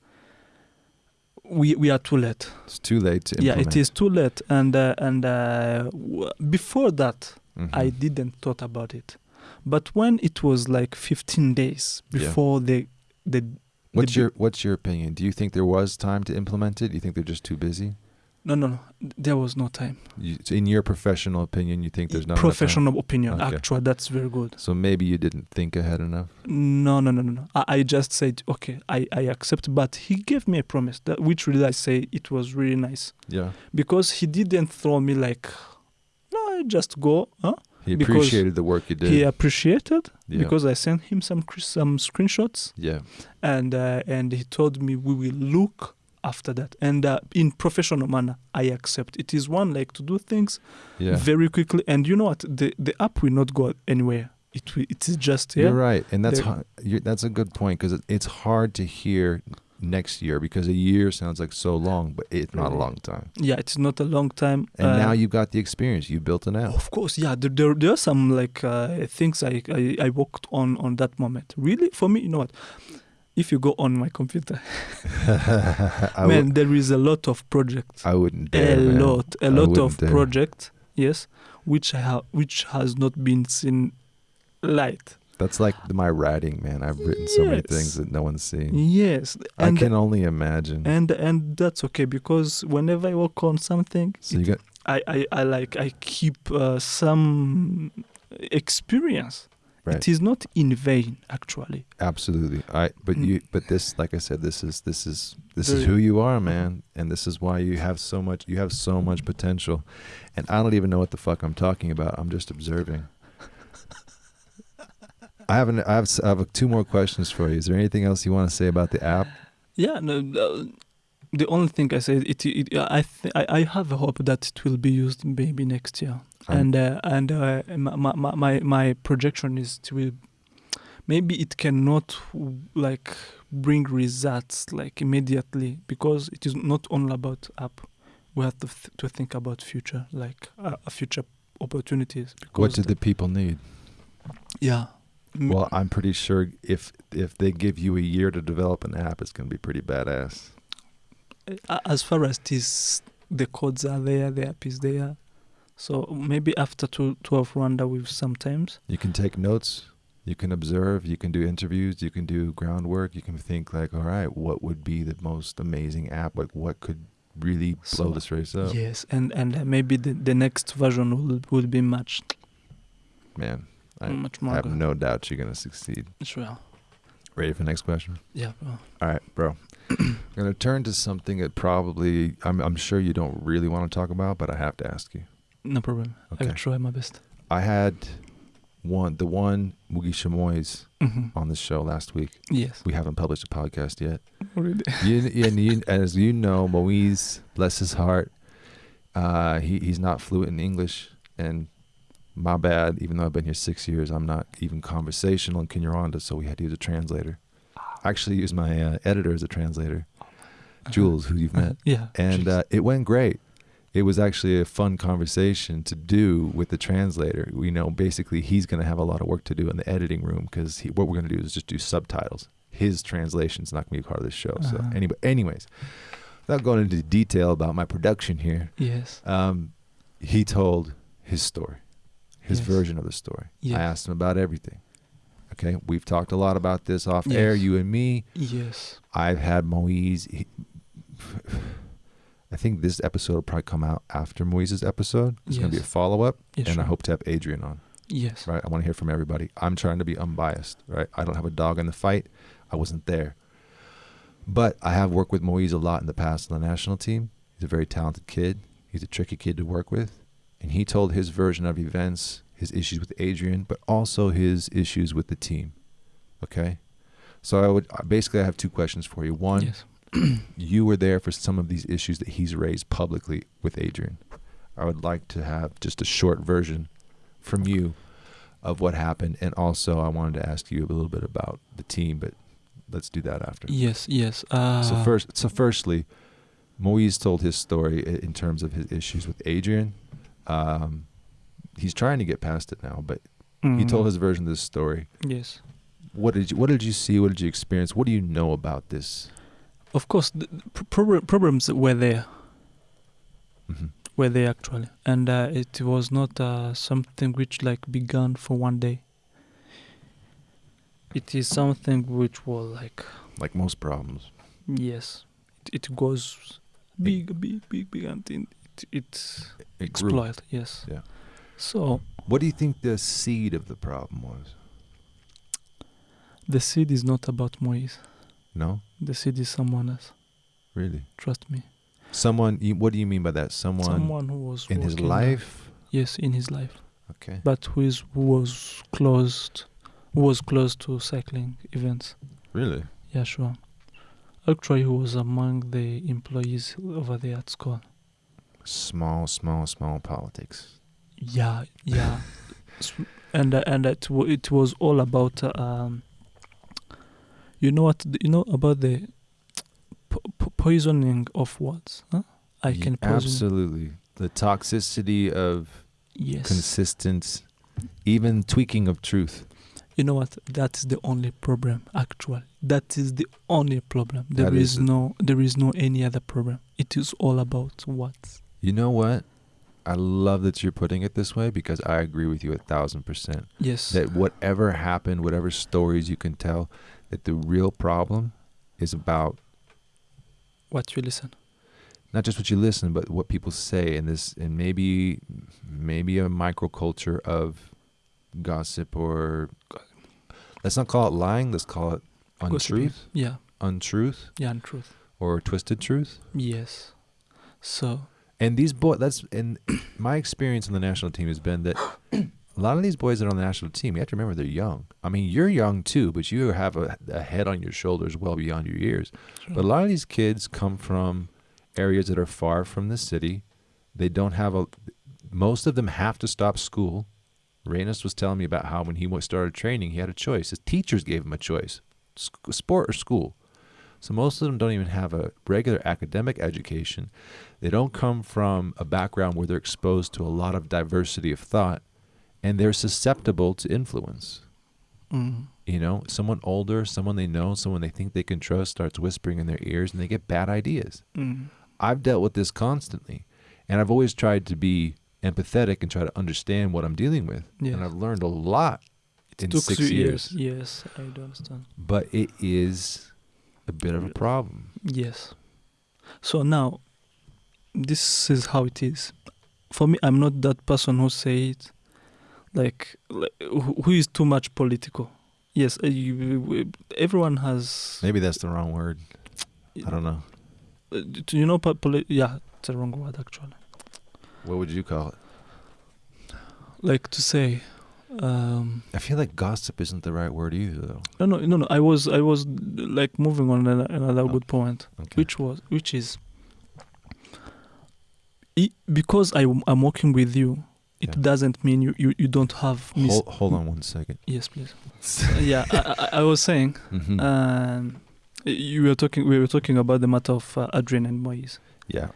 we we are too late. It's too late to Yeah, it is too late. And uh, and uh, w- before that, Mhm. I didn't thought about it, but when it was like 15 days Yeah. before the the What's the- your What's your opinion? Do you think there was time to implement it? Do you think they're just too busy? No no no there was no time. You, so in your professional opinion, you think there's not professional opinion. Okay. Actually, that's very good. So maybe you didn't think ahead enough. No, no, no, no, no. I, I just said, okay, I, I accept. But he gave me a promise, that, which really I say it was really nice. Yeah. Because he didn't throw me like, no, just go. Huh? He Because appreciated the work you did. He appreciated yeah. because I sent him some some screenshots yeah. and uh, and he told me we will look after that. And uh, in professional manner, I accept. It is one like to do things Yeah. very quickly. And you know what? The the app will not go anywhere. It will, it is just here. You're right, and that's that's a good point because it's hard to hear next year because a year sounds like so long, but it's not a long time. Yeah, it's not a long time. And uh, now you've got the experience. You built an app. Of course, yeah. There, there, there are some like uh, things I, I I worked on on that moment. Really, for me, you know what? If you go on my computer, I, man, there is a lot of projects. I wouldn't a dare. man. lot, a I lot of dare. projects. Yes, which I have, which has not been seen light. That's like my writing, man. I've written so many things that no one's seen. Yes, I and can only imagine. and and that's okay because whenever I work on something, so you it- got I, I I like I keep uh, some experience. Right. It is not in vain, actually. Absolutely. I but Mm. you but this like I said this is this is this is who you are, man, and this is why you have so much you have so much potential. And I don't even know what the fuck I'm talking about. I'm just observing. I have an, I have I have two more questions for you. Is there anything else you want to say about the app? Yeah, no, uh, the only thing I say it, it I, th- I I have a hope that it will be used maybe next year, Um, and uh, and uh, my, my my my projection is to maybe it cannot like bring results like immediately because it is not only about app. We have to th- to think about future like uh, future opportunities. Because What do the people need? yeah. Well, I'm pretty sure if if they give you a year to develop an app, it's going to be pretty badass. As far as this the codes are there the app is there so maybe after two, 12 Rwanda with sometimes You can take notes, you can observe, you can do interviews, you can do groundwork, you can think like, all right, what would be the most amazing app? Like what could really blow So, this race up? yes and and maybe the, the next version will will be much Man, I, much more have good. no doubt you're gonna succeed. sure Ready for the next question? yeah well, All right, bro. I'm gonna turn to something that probably I'm I'm sure you don't really want to talk about, but I have to ask you. no problem Okay. i will try my best I had one the one Mugisha Moise Mhm. on the show last week. yes We haven't published a podcast yet. really you, and you, as you know, Moise, bless his heart, uh, he he's not fluent in English, and my bad. Even though I've been here six years, I'm not even conversational in Kinyarwanda, so we had to use a translator. I actually used my uh, editor as a translator, Jules, who you've met, yeah and uh, it went great. It was actually a fun conversation to do with the translator. You know, basically, he's going to have a lot of work to do in the editing room because what we're going to do is just do subtitles. His translation's not going to be part of the show. So, Uh-huh. anyway, anyways, without going into detail about my production here, yes um, he told his story, his Yes. version of the story. Yes. I asked him about everything. Okay, we've talked a lot about this off air, you and me. yes I've had Moise. He, I think this episode will probably come out after Moise's episode. It's going to be a follow up, yes and sure. I hope to have Adrian on. yes Right, I want to hear from everybody. I'm trying to be unbiased. Right, I don't have a dog in the fight. I wasn't there, but I have worked with Moise a lot in the past on the national team. He's a very talented kid. He's a tricky kid to work with, and he told his version of events, his issues with Adrian, but also his issues with the team. Okay, so I would basically I have two questions for you. One, yes you were there for some of these issues that he's raised publicly with Adrian. I would like to have just a short version from you of what happened, and also I wanted to ask you a little bit about the team, but let's do that after. Yes, yes. Uh, So first, so firstly, Moise told his story in terms of his issues with Adrian. Um, he's trying to get past it now, but he told mm, his version of this story. Yes. What did you What did you see? What did you experience? What do you know about this? Of course, the the pr- problems were there. hmm Were there actually, and uh, it was not uh, something which like began for one day. It is something which was like Like most problems, yes, it, it goes big, big, big, big, and it it, it it Yes. Yeah. So What do you think the seed of the problem was? the seed is not about Moise. No, The seed is someone else. really. Trust me. Someone. You, what do you mean by that? Someone, Someone who was in his life. Yes, in his life. Okay. but who is who was closed who was close to cycling events Really? yeah sure actually who was among the employees over there at school Small, small, small politics. Yeah yeah. And uh, and it, wa- it was all about uh, um you know what you know about the po- po- poisoning of words huh? I Ye- can poison absolutely. The toxicity of yes. consistent, even tweaking of truth. you know what? That is the only problem actually that is the only problem. There is is- no there is no any other problem. It is all about what You know what? I love that you're putting it this way because I agree with you a thousand percent. yes That whatever happened, whatever stories you can tell, that the real problem is about what you listen not just what you listen, but what people say, and this, and maybe, maybe a microculture of gossip or let's not call it lying. Let's call it Gossiping. untruth, yeah untruth, yeah untruth. or twisted truth. yes so And these boys, that's and my experience on the national team has been that a lot of these boys that are on the national team, you have to remember they're young. I mean, you're young too, but you have a, a head on your shoulders well beyond your years. But a lot of these kids come from areas that are far from the city. They don't have a. Most of them have to stop school. Reynos was telling me about how when he started training, he had a choice. His teachers gave him a choice: sport or school. So most of them don't even have a regular academic education. They don't come from a background where they're exposed to a lot of diversity of thought, and they're susceptible to influence. mm, You know, someone older, someone they know, someone they think they can trust starts whispering in their ears and they get bad ideas. mm, I've dealt with this constantly, and I've always tried to be empathetic and try to understand what I'm dealing with. yes. And I've learned a lot in took six few years. yes i do understand But it is a bit of a problem. yes so now this is how it is for me i'm not that person who say it like, like who is too much political yes uh, you, everyone has Maybe that's the wrong word. I don't know. Uh, do you know po- poli- yeah it's a wrong word actually What would you call it? like to say um I feel like gossip isn't the right word either, though. no no no no i was i was like moving on an- another Oh, good point Okay. which was which is i because I, i'm working with you it Yeah. doesn't mean you, you, you don't have mis- hold, hold on one second. yes please yeah I, I, I was saying Mhm. um you were talking we were talking about the matter of uh, adrian and moise yeah.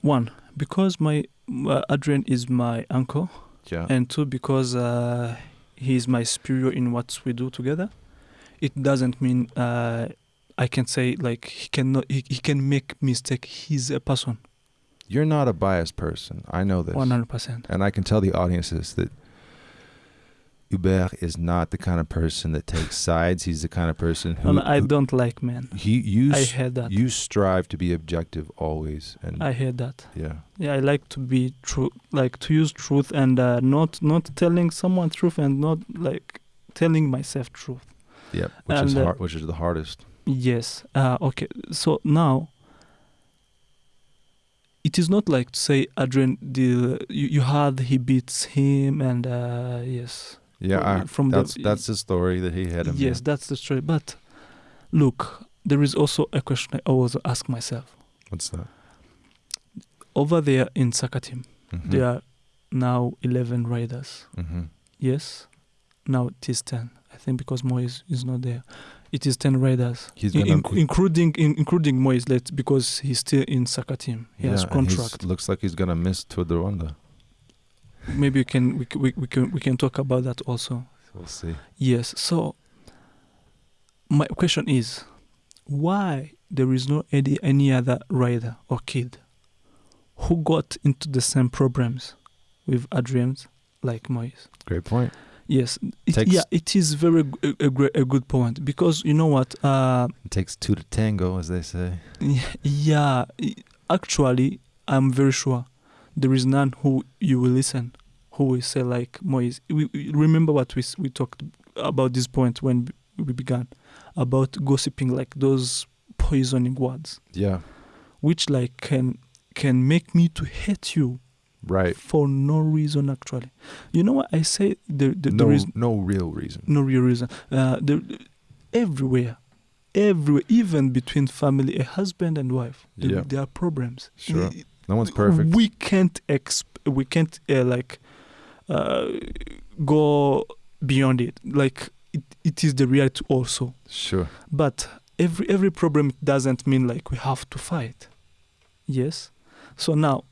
one because my uh, adrian is my uncle Yeah. and two because uh, he's my superior in what we do together it doesn't mean uh, i can say like he cannot he, he can make mistake he's a person You're not a biased person. I know this. 100% And I can tell the audiences that Hubert is not the kind of person that takes sides. He's the kind of person who, and i who- don't like men he you i heard that you strive to be objective always and i heard that yeah. yeah i like to be true like to use truth and uh, not not telling someone truth and not like telling myself truth Yep, which is And, uh, hard, which is the hardest. Yes. Uh, okay. So now, it is not like to say Adrian. The you, you heard he beats him, and uh, yes. Yeah, I, from that's the, that's the story that he had him. yes, that's the story. But look, there is also a question I always ask myself. What's that? Over there in Sakatim, Mhm. there are now 11 riders. Mhm. Yes, now it is 10. I think because Moise is not there. It is 10 riders, He's in- in- including in, including Moise, let because he's still in Sakatim. He has Yeah, he's- contract. Looks like he's gonna miss Tour de Rwanda. Maybe we can we, c- we, we can we can talk about that also. We'll see. Yes. So my question is, why there is no any any other rider or kid who got into the same problems with Adrian's like Moise? Great point. Yes. It, Takes- yeah, it is very a, a, a good point because you know what? Uh, It takes two to tango, as they say. yeah. Actually, I'm very sure there is none who you will listen who will say like Moise. We, we remember what we s- we talked about this point when we began about gossiping like those poisoning words Yeah. which like can can make me to hate you Right. for no reason actually you know what i say there, there, no, there is no real reason. no real reason uh there, everywhere everywhere even between family a husband and wife there, Yeah. there are problems Sure. No one's perfect. we can't exp- we can't uh, like uh, go beyond it. Like it, it is the reality also. Sure. but every every problem doesn't mean like we have to fight. Yes? So now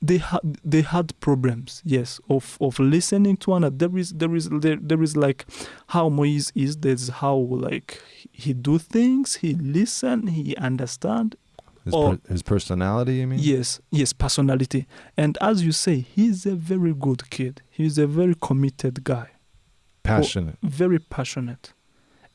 they had they had problems yes of of listening to one another. There is there is there, there is like how Moise is there's how like he do things he listen he understand His, Or- per- his personality, you mean? Yes, yes, personality. And as you say, he's a very good kid. He's a very committed guy, Passionate. very passionate.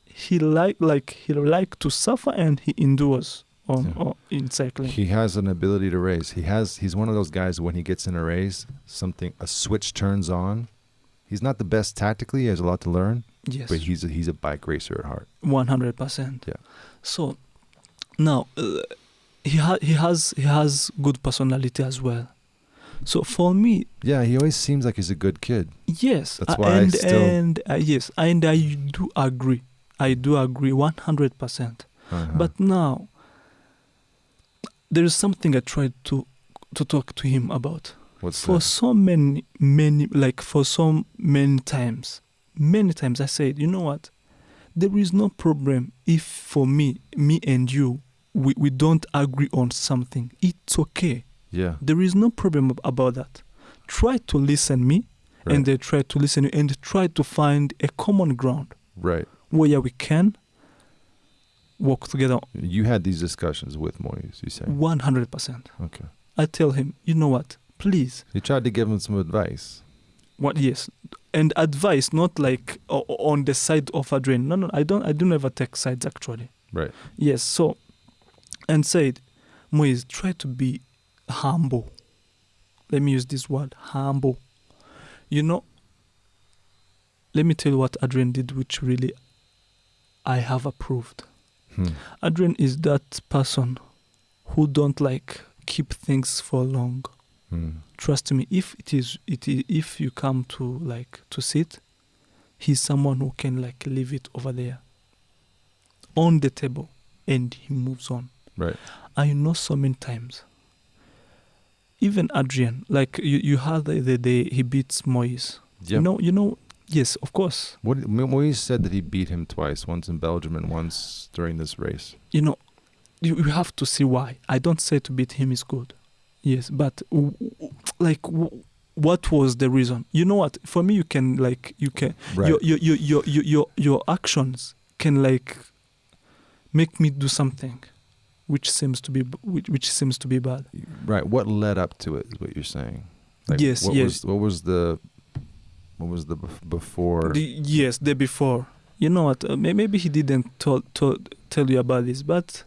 He like like he like to suffer and he endures on, Yeah. on in cycling. He has an ability to race. He has. He's one of those guys. When he gets in a race, something a switch turns on. He's not the best tactically. He has a lot to learn, yes, but he's a, he's a bike racer at heart. one hundred percent. Yeah. So now uh, he ha- he has he has good personality as well. So for me, Yeah, he always seems like he's a good kid. Yes, That's uh, why I and still- and uh, yes, and I do agree. I do agree one hundred percent. Uh-huh. But now there is something I tried to to talk to him about. what's For that? so many many like for so many times, many times I said, you know what? There is no problem if for me, me and you, we, we don't agree on something. It's okay. Yeah. There is no problem about that. Try to listen me Right. and they try to listen you and try to find a common ground right. where we can work together You had these discussions with Moise. You say. 100%. Okay. I tell him, you know what? Please. You tried to give him some advice. What yes. And advice not like on the side of Adrian. No, no, I don't I do never take sides actually. Right. Yes, so and said, Moise, try to be humble. Let me use this word, humble. You know, let me tell you what Adrian did, which really I have approved. Hmm. Adrian is that person who don't like keep things for long. Hmm. Trust me, if it is it i- if you come to like to sit, he's someone who can like leave it over there on the table and he moves on. Right. I know so many times. Even Adrian, like you, you had the, the day he beats Moise. Yeah. You know, you know, yes, of course. What Mo- Moise said that he beat him twice, once in Belgium and once during this race. You know, you, you have to see why. I don't say to beat him is good. Yes, but w- w- like, w- what was the reason? You know what? For me, you can like you can Right. your, your your your your your actions can like make me do something which seems to be which, which seems to be bad. Right. What led up to it is what you're saying. Yes, What yes. Was, what was the what was the bef- before? The, yes, the before. You know what? Uh, may- maybe he didn't tell tell tell you about this, but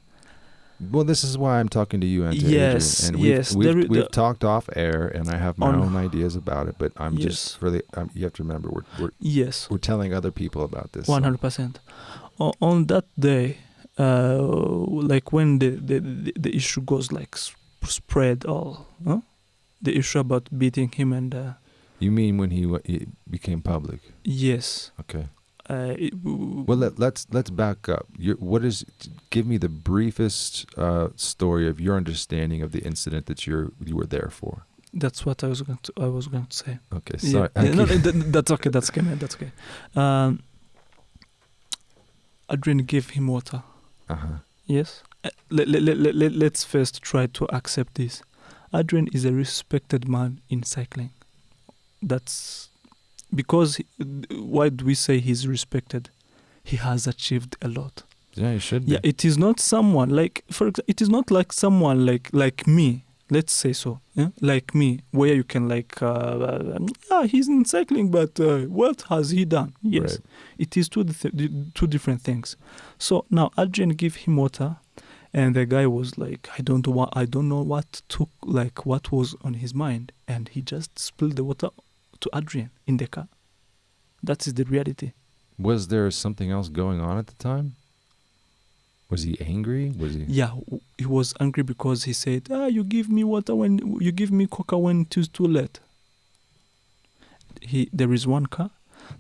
well, this is why I'm talking to you, and to Yes. And we've, yes, We've, there we've the- talked off air, and I have my On- own ideas about it. But I'm Yes. just really. Um, you have to remember, we're we're yes, we're telling other people about this. one hundred percent. On that day, uh, like when the, the the the issue goes like sp- spread all, huh? the issue about beating him and uh, You mean when he, he became public? yes, Okay. Uh, it, Well, let, let's let's back up. Your, what is? Give me the briefest uh, story of your understanding of the incident that you're you were there for. that's what I was going to I was going to say. Okay, sorry. yeah, I no, keep- th- that's okay. That's okay, man. That's okay. Um, Adrian gave him water. Uh-huh. Yes. Uh, let, let, let, let, let's first try to accept this. Adrian is a respected man in cycling. That's because he- why do we say he's respected? He has achieved a lot. Yeah, you should. Be. Yeah, it is not someone like for example, it is not like someone like like me. Let's say so, yeah? like me, where you can like, uh, uh, yeah, he's in cycling, but uh, what has he done? Yes, Right. it is two th- two different things. So now Adrian gave him water, and the guy was like, I don't know what I don't know what took like what was on his mind, and he just spilled the water to Adrian in the car. That is the reality. Was there something else going on at the time? Was he angry? Was he? Yeah, he was angry because he said, "Ah, you give me water when you give me coca when it is too late." He there is one car,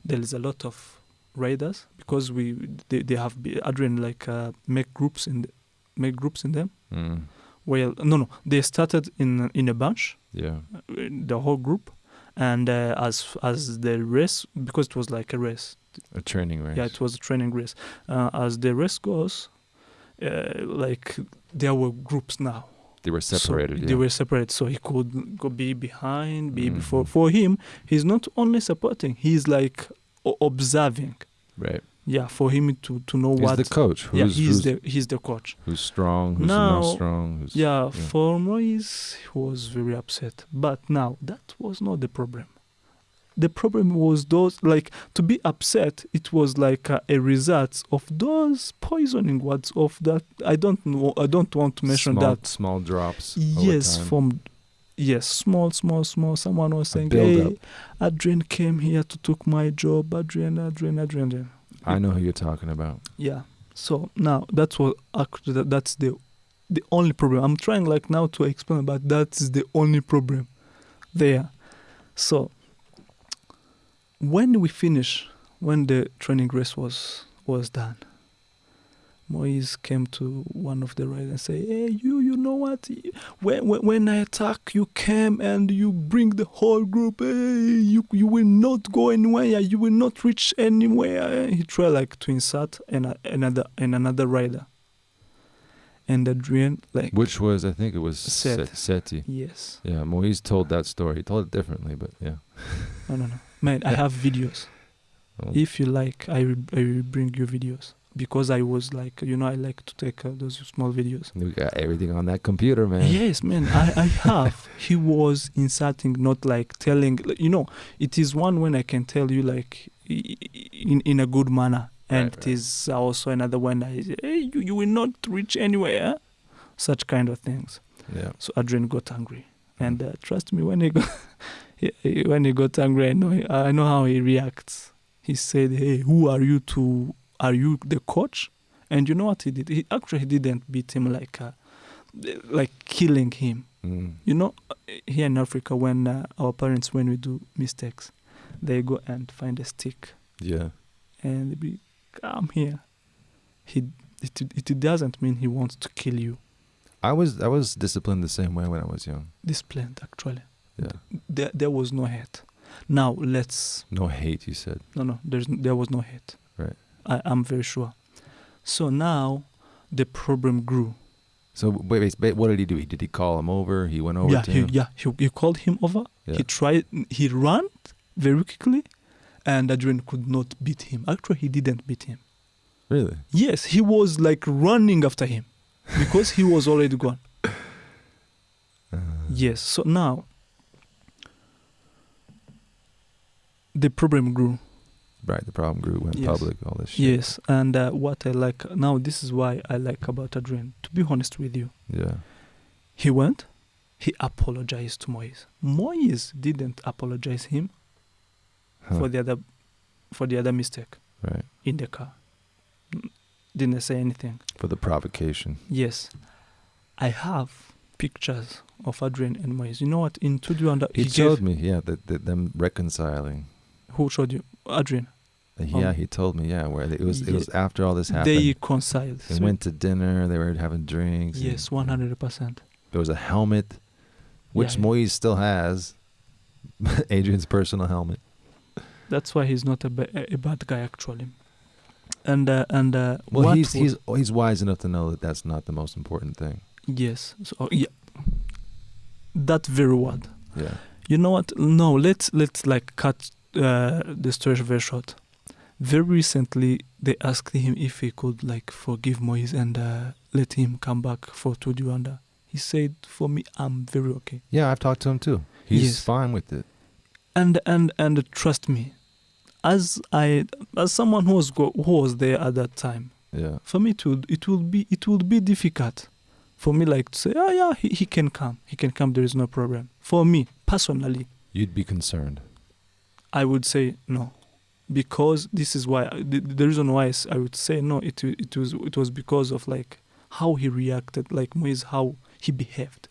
there is a lot of riders because we they, they have Adrian like uh, make groups in the, make groups in them. Mm, Well, no, no, they started in in a bunch, yeah. uh, the whole group, and uh, as as the race because it was like a race, A training race. yeah, it was a training race. Uh, as the race goes, uh, like there were groups now. They were separated. So yeah. They were separated, so he could go be behind, be before. Mhm. For him, he's not only supporting; he's like o- observing. right. Yeah, for him to to know He's what. the coach. Who's, yeah, he's who's, the he's the coach. who's strong? Who's Now- not strong? Who's, Yeah, yeah. for Moise, he was very upset. But now that was not the problem. The problem was those like to be upset. It was like a, a result of those poisoning words of that. I don't know. I don't want to mention small, that. Small drops. Yes, from yes, small, small, small. Someone was saying. "Hey, Adrian came here to took my job. Adrian, Adrian, Adrian." Adrian." I know who you're talking about. Yeah. So now that's what actually that, that's the the only problem. I'm trying like now to explain, but that is the only problem there. So when we finish, when the training race was was done, Moise came to one of the riders and say, "Hey, you, you know what? When, when when I attack, you came and you bring the whole group. Hey, you you will not go anywhere. You will not reach anywhere." He tried like to insult an, another and another rider. And Adrian like Which was, I think it was. Set- Seti. yes, Yeah, Moise told that story. He told it differently, but yeah. no no no, man. I have videos. Well, If you like, I will, I will bring you videos because I was like, you know, I like to take uh, those small videos. we got everything on that computer, man. Yes, man, I, I have. he was insulting, not like telling. You know, it is one when I can tell you like i- i- in in a good manner, and Right, right. is also another one. I say, hey, you, you will not reach anywhere. Such kind of things. Yeah. So Adrian got angry, and uh, trust me, when he got he- he- when he got angry, I know I know how he reacts. He said, "Hey, who are you to? Are you the coach?" And you know what he did? He actually didn't beat him like uh, like killing him. Mm. You know, here in Africa, when uh, our parents, when we do mistakes, they go and find a stick Yeah. and they be, come here. He it, it doesn't mean he wants to kill you. I was I was disciplined the same way when I was young. Disciplined, actually. Yeah. There, there was no hate. Now let's No hate, you said. no no. There's there was no hate. Right. I I'm very sure. So now the problem grew. So wait, wait, wait, what did he do? He did he call him over? He went over yeah, to he, him. yeah. He, he called him over. Yeah. He tried. He ran very quickly, and Adrian could not beat him. Actually, he didn't beat him. Really? Yes, he was like running after him because he was already gone. Uh, Yes. So now the problem grew. Right. The problem grew, went Yes. public, all this shit. Yes, and uh, what I like now, this is why I like about Adrian. To be honest with you, Yeah. he went, he apologized to Moise. Moise didn't apologize him Huh. for the other, for the other mistake Right. in the car. Didn't say anything. For the provocation. Yes, I have pictures of Adrian and Moise. You know what? In studio, and He, he showed gave, me, yeah, that, that them reconciling. Who showed you Adrian. Yeah, Um, he told me. Yeah, where it was. It was after all this happened. They reconciled. They So- went to dinner. They were having drinks. yes, one hundred percent. There was a helmet, which Yeah. Moise still has. Adrian's personal helmet. That's why he's not a, ba- a bad guy actually. And uh, and uh, Well, what he's wa- he's he's wise enough to know that that's not the most important thing. yes. So yeah, that very word. Yeah. You know what? No, let's let's like cut uh, the story very short. Very recently, they asked him if he could like forgive Moise and uh, let him come back for to Rwanda. He said, "For me, I'm very okay." Yeah, I've talked to him too. He's Yes. fine with it. And and and trust me, as I as someone who was go, who was there at that time, Yeah. for me it would it will be it would be difficult for me like to say, "Oh yeah, he, he can come, he can come. There is no problem." For me personally, You'd be concerned. I would say no, because this is why the, the reason why I would say no. It it was it was because of like how he reacted, like Moise, how he behaved.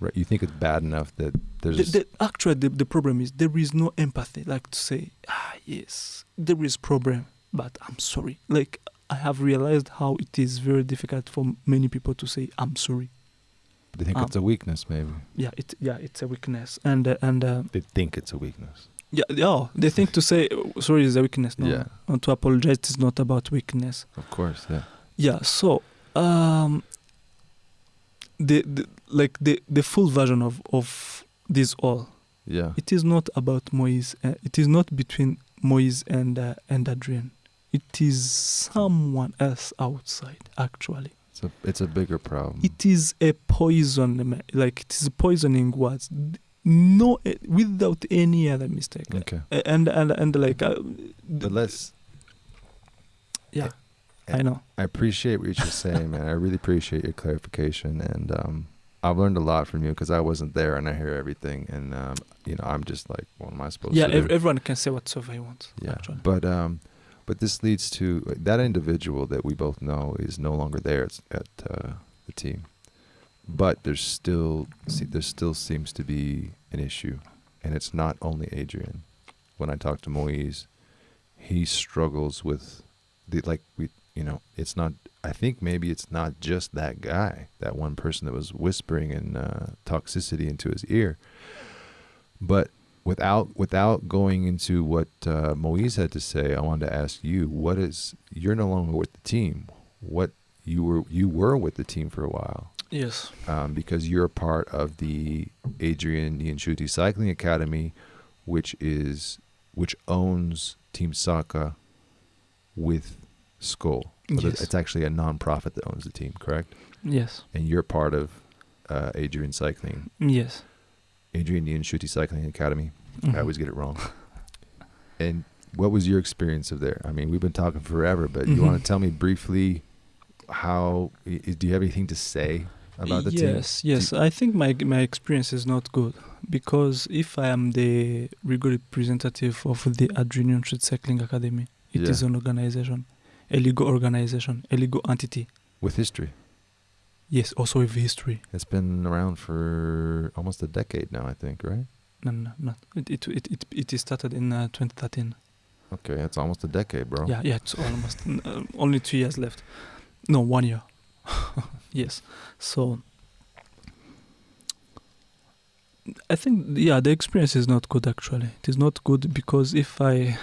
Right. You think it's bad enough that there's The, the, actually, the, the problem is there is no empathy. Like to say, ah yes, there is problem, but I'm sorry. Like I have realized how it is very difficult for many people to say I'm sorry. they think um, it's a weakness, maybe. Yeah, it yeah it's a weakness, and uh, and uh, They think it's a weakness. Yeah yeah The thing to say sorry is a weakness. No, Yeah. and to apologize is not about weakness. Of course. Yeah. Yeah, so um the, the like the the full version of of this all Yeah. it is not about Moise uh, it is not between Moise and uh, and Adrian it is someone else outside actually It's a it's a bigger problem. it is a poison like it is poisoning words no uh, without any other mistake okay. And and and like uh, But let's. yeah I- I know I appreciate what you're saying, man. I really appreciate your clarification, and um, I've learned a lot from you because I wasn't there and I hear everything, and um, you know, I'm just like, what am I supposed yeah to do? ev- everyone can say whatsoever he wants yeah, actually but um, but this leads to that individual that we both know is no longer there at, at uh, the team, but there's still see, there still seems to be an issue, and it's not only Adrian. When I talk to Moise, he struggles with the like we you know it's not i think maybe it's not just that guy that one person that was whispering in uh, toxicity into his ear. But without without going into what uh, moise had to say i wanted to ask you what is you're no longer with the team. What you were you were with the team for a while yes um, because you're a part of the Adrian Niyonshuti Cycling Academy, which is which owns Team Saka with Skol. Yes. It's actually a non-profit that owns the team, correct? yes And you're part of uh, Adrian Cycling, yes Adrian Niyonshuti Cycling Academy. I Mhm. always get it wrong. and what was your experience of there? I mean, we've been talking forever, but you Mhm. want to tell me briefly how? Do you have anything to say about the team? yes, yes. I think my my experience is not good because if I am the legal representative of the Adrian Niyonshuti Cycling Academy, it is Yeah. an organization, a legal organization, a legal entity. With history. Yes, also with history. It's been around for almost a decade now, I think, right? No, no, no, not. It it it it, it is started in uh, 2013. Okay, it's almost a decade, bro. Yeah, yeah. It's almost uh, only two years left. No, one year. yes. So I think yeah, the experience is not good actually. It is not good because if I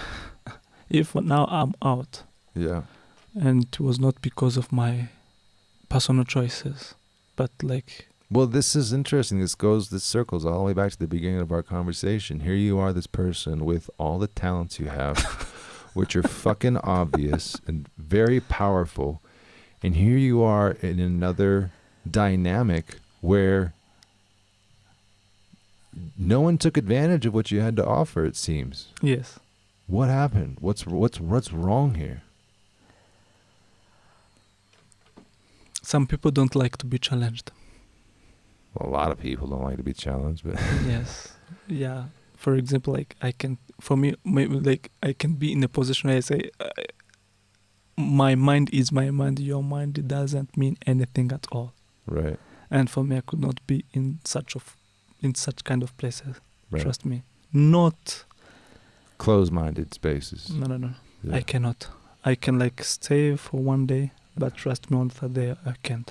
if now I'm out Yeah. and it was not because of my personal choices, but like Well, this is interesting. This goes, this circles all the way back to the beginning of our conversation. Here you are, this person with all the talents you have, which are fucking obvious and very powerful. And here you are in another dynamic where no one took advantage of what you had to offer, it seems. yes. What happened? What's what's what's wrong here? Some people don't like to be challenged. Well, a lot of people don't like to be challenged, but yes yeah for example like i can for me maybe like i can be in a position where i say uh, my mind is my mind your mind doesn't mean anything at all right, and for me i could not be in such of in such kind of places right. trust me not Close-minded spaces. no no no Yeah. I cannot. I can like stay for one day, but trust me, on third day I can't.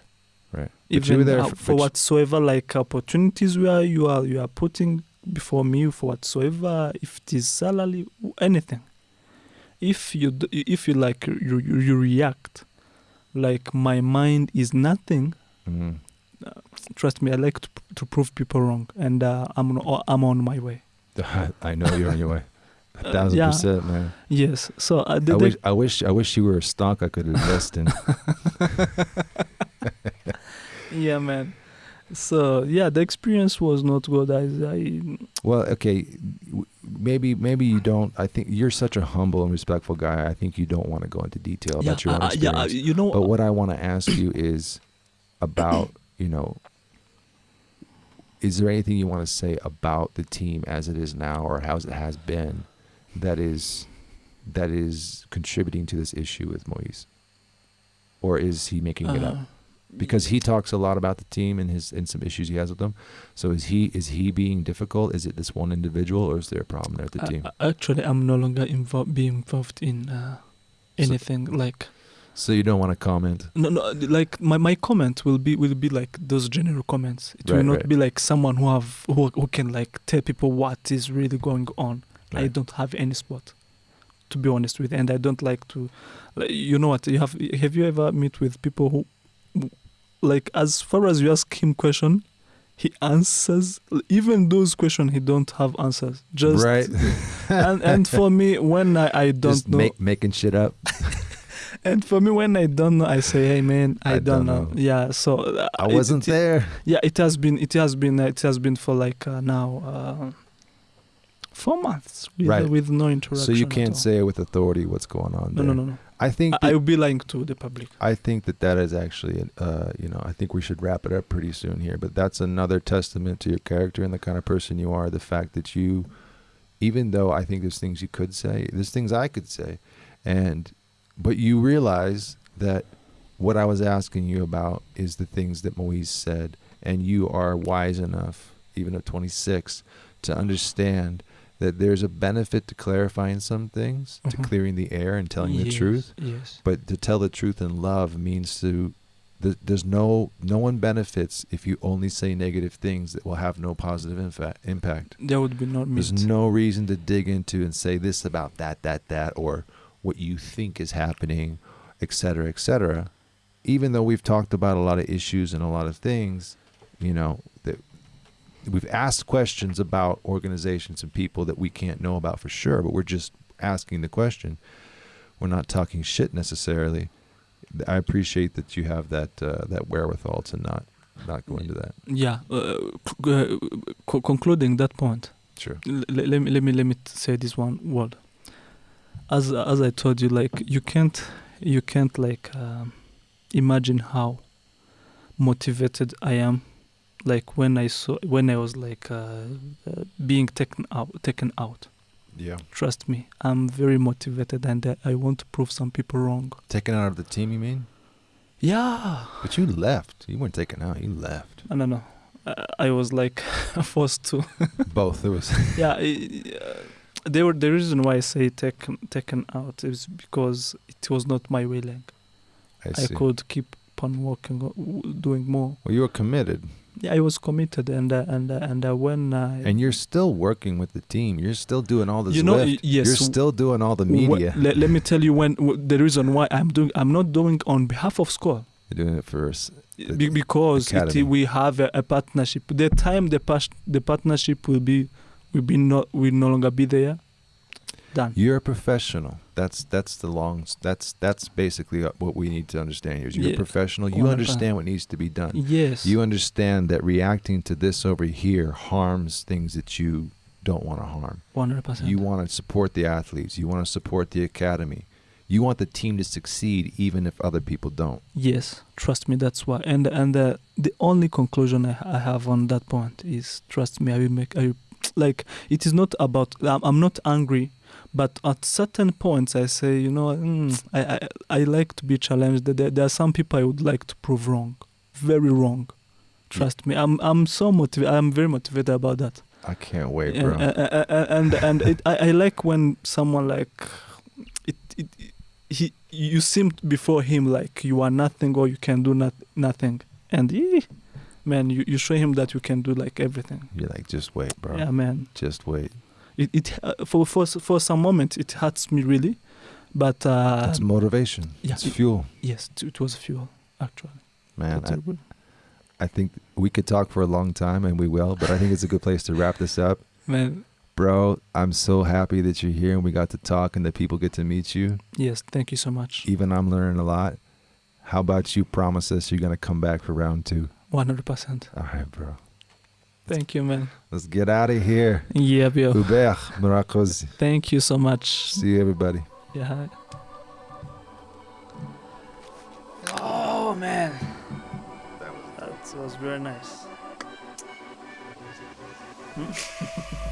Right. Even for- for whatsoever like opportunities where you are you are putting before me for whatsoever, if it is salary, anything. If you if you like you you, react, like my mind is nothing. Mhm. Trust me, I like to, to prove people wrong, and uh, I'm on, I'm on my way. I know you're on your way. A Uh, thousand yeah. percent, man. Yes. So uh, I the- wish, I wish, I wish you were a stock I could invest in. yeah, man. So yeah, the experience was not good. I, I well, okay, w- maybe, maybe you don't. I think you're such a humble and respectful guy. I think you don't want to go into detail yeah, about your own uh, uh, yeah, uh, experience. you know, But what I want to ask you is about, you know, is there anything you want to say about the team as it is now or how it has been that is that is contributing to this issue with Moise? Or is he making it up? Because he talks a lot about the team and his and some issues he has with them. So is he is he being difficult? Is it this one individual or is there a problem there with the uh, team? uh, actually, I'm no longer involved, being involved in uh, So- anything like So you don't want to comment? no, no. Like my, my comment will be will be like those general comments. It will not right. be like someone who have who, who can like tell people what is really going on. I don't have any spot, to be honest with, and I don't like to. Like, you know what? You have have you ever meet with people who- like, as far as you ask him question, he answers even those questions he don't have answers. Just right. and and for me when I, I don't Just know make, making shit up. and for me when I don't know I say hey man I, I don't, don't know. know. yeah so uh, I wasn't it- there. yeah it has been it has been it has been for like uh, now uh, four months with, Right. with no interaction So you can't say with authority what's going on no there. no no no I think I, will be lying to the public I think that that is actually, uh, you know, I think we should wrap it up pretty soon here. But that's another testament to your character and the kind of person you are. The fact that you, even though I think there's things you could say, there's things I could say, and but you realize that what I was asking you about is the things that Moise said, and you are wise enough, even at 26, to understand that there's a benefit to clarifying some things, to Mhm. clearing the air and telling the truth yes but to tell the truth in love means to th- there's no no one benefits if you only say negative things that will have no positive infa- impact there would be no there's meat no reason to dig into and say this about that that that or what you think is happening etc. cetera et cetera even though we've talked about a lot of issues and a lot of things you know that we've asked questions about organizations and people that we can't know about for sure but we're just asking the question. We're not talking shit necessarily. I appreciate that you have that uh, that wherewithal to not not go into that. Yeah uh, c- uh, co- concluding that point. Sure. L- let me let me let me say this one word. As as I told you, like you can't you can't like um, imagine how motivated I am, like when I saw when I was like uh, uh, being taken out taken out. yeah Trust me, I'm very motivated and uh, I want to prove some people wrong. taken out of the team you mean Yeah, But you left. You weren't taken out. You left. I don't know. Uh, I was like forced to. Both. It was. yeah, i- uh, they were the reason why I say taken taken out is because it was not my willing. I I could keep on working, doing more. Well, you were committed, Yeah, I was committed, and uh, and uh, and uh, when I and you're still working with the team. You're still doing all this. You know, Zwift. y- yes, You're still doing all the wh- media. let, let me tell you when w- the reason why I'm doing I'm not doing on behalf of Skol You're doing it for us. Be, because it, we have a, a partnership. The time the pas- the partnership will be will be not will no longer be there. Done. You're a professional. That's that's the long. That's that's basically what we need to understand here. is You're Yeah. a professional. You 100%. understand what needs to be done. Yes. You understand that reacting to this over here harms things that you don't want to harm. One hundred percent. You want to support the athletes. You want to support the academy. You want the team to succeed even if other people don't. Yes, trust me. That's why. And and uh, the only conclusion I, I have on that point is trust me. I will make. I will, like it is not about. I'm, I'm not angry, but at certain points I say, you know, mm, I, I I like to be challenged. There, there are some people I would like to prove wrong, very wrong. Trust me. I'm I'm so motivated. I'm very motivated about that. I can't wait, bro. and and, and it, I, I like when someone like it it, it he you seemed before him like you are nothing or you can do not, nothing and he, man you, you show him that you can do like everything You're like, just wait, bro. yeah man Just wait. It, it uh, for, for for some moment it hurts me really but uh That's motivation. yeah, it's it- fuel, yes it, it was fuel actually man. I, I think we could talk for a long time, and we will. But I think it's a good place to wrap this up, man bro. I'm so happy that you're here and we got to talk, and that people get to meet you. yes thank you so much Even I'm learning a lot. How about you promise us you're gonna come back for round two? 100% All right, bro. Thank you man Let's get out of here. yeah yo. Hubert Mirakoz. thank you so much See you, everybody. Yeah. Oh man, that was very nice.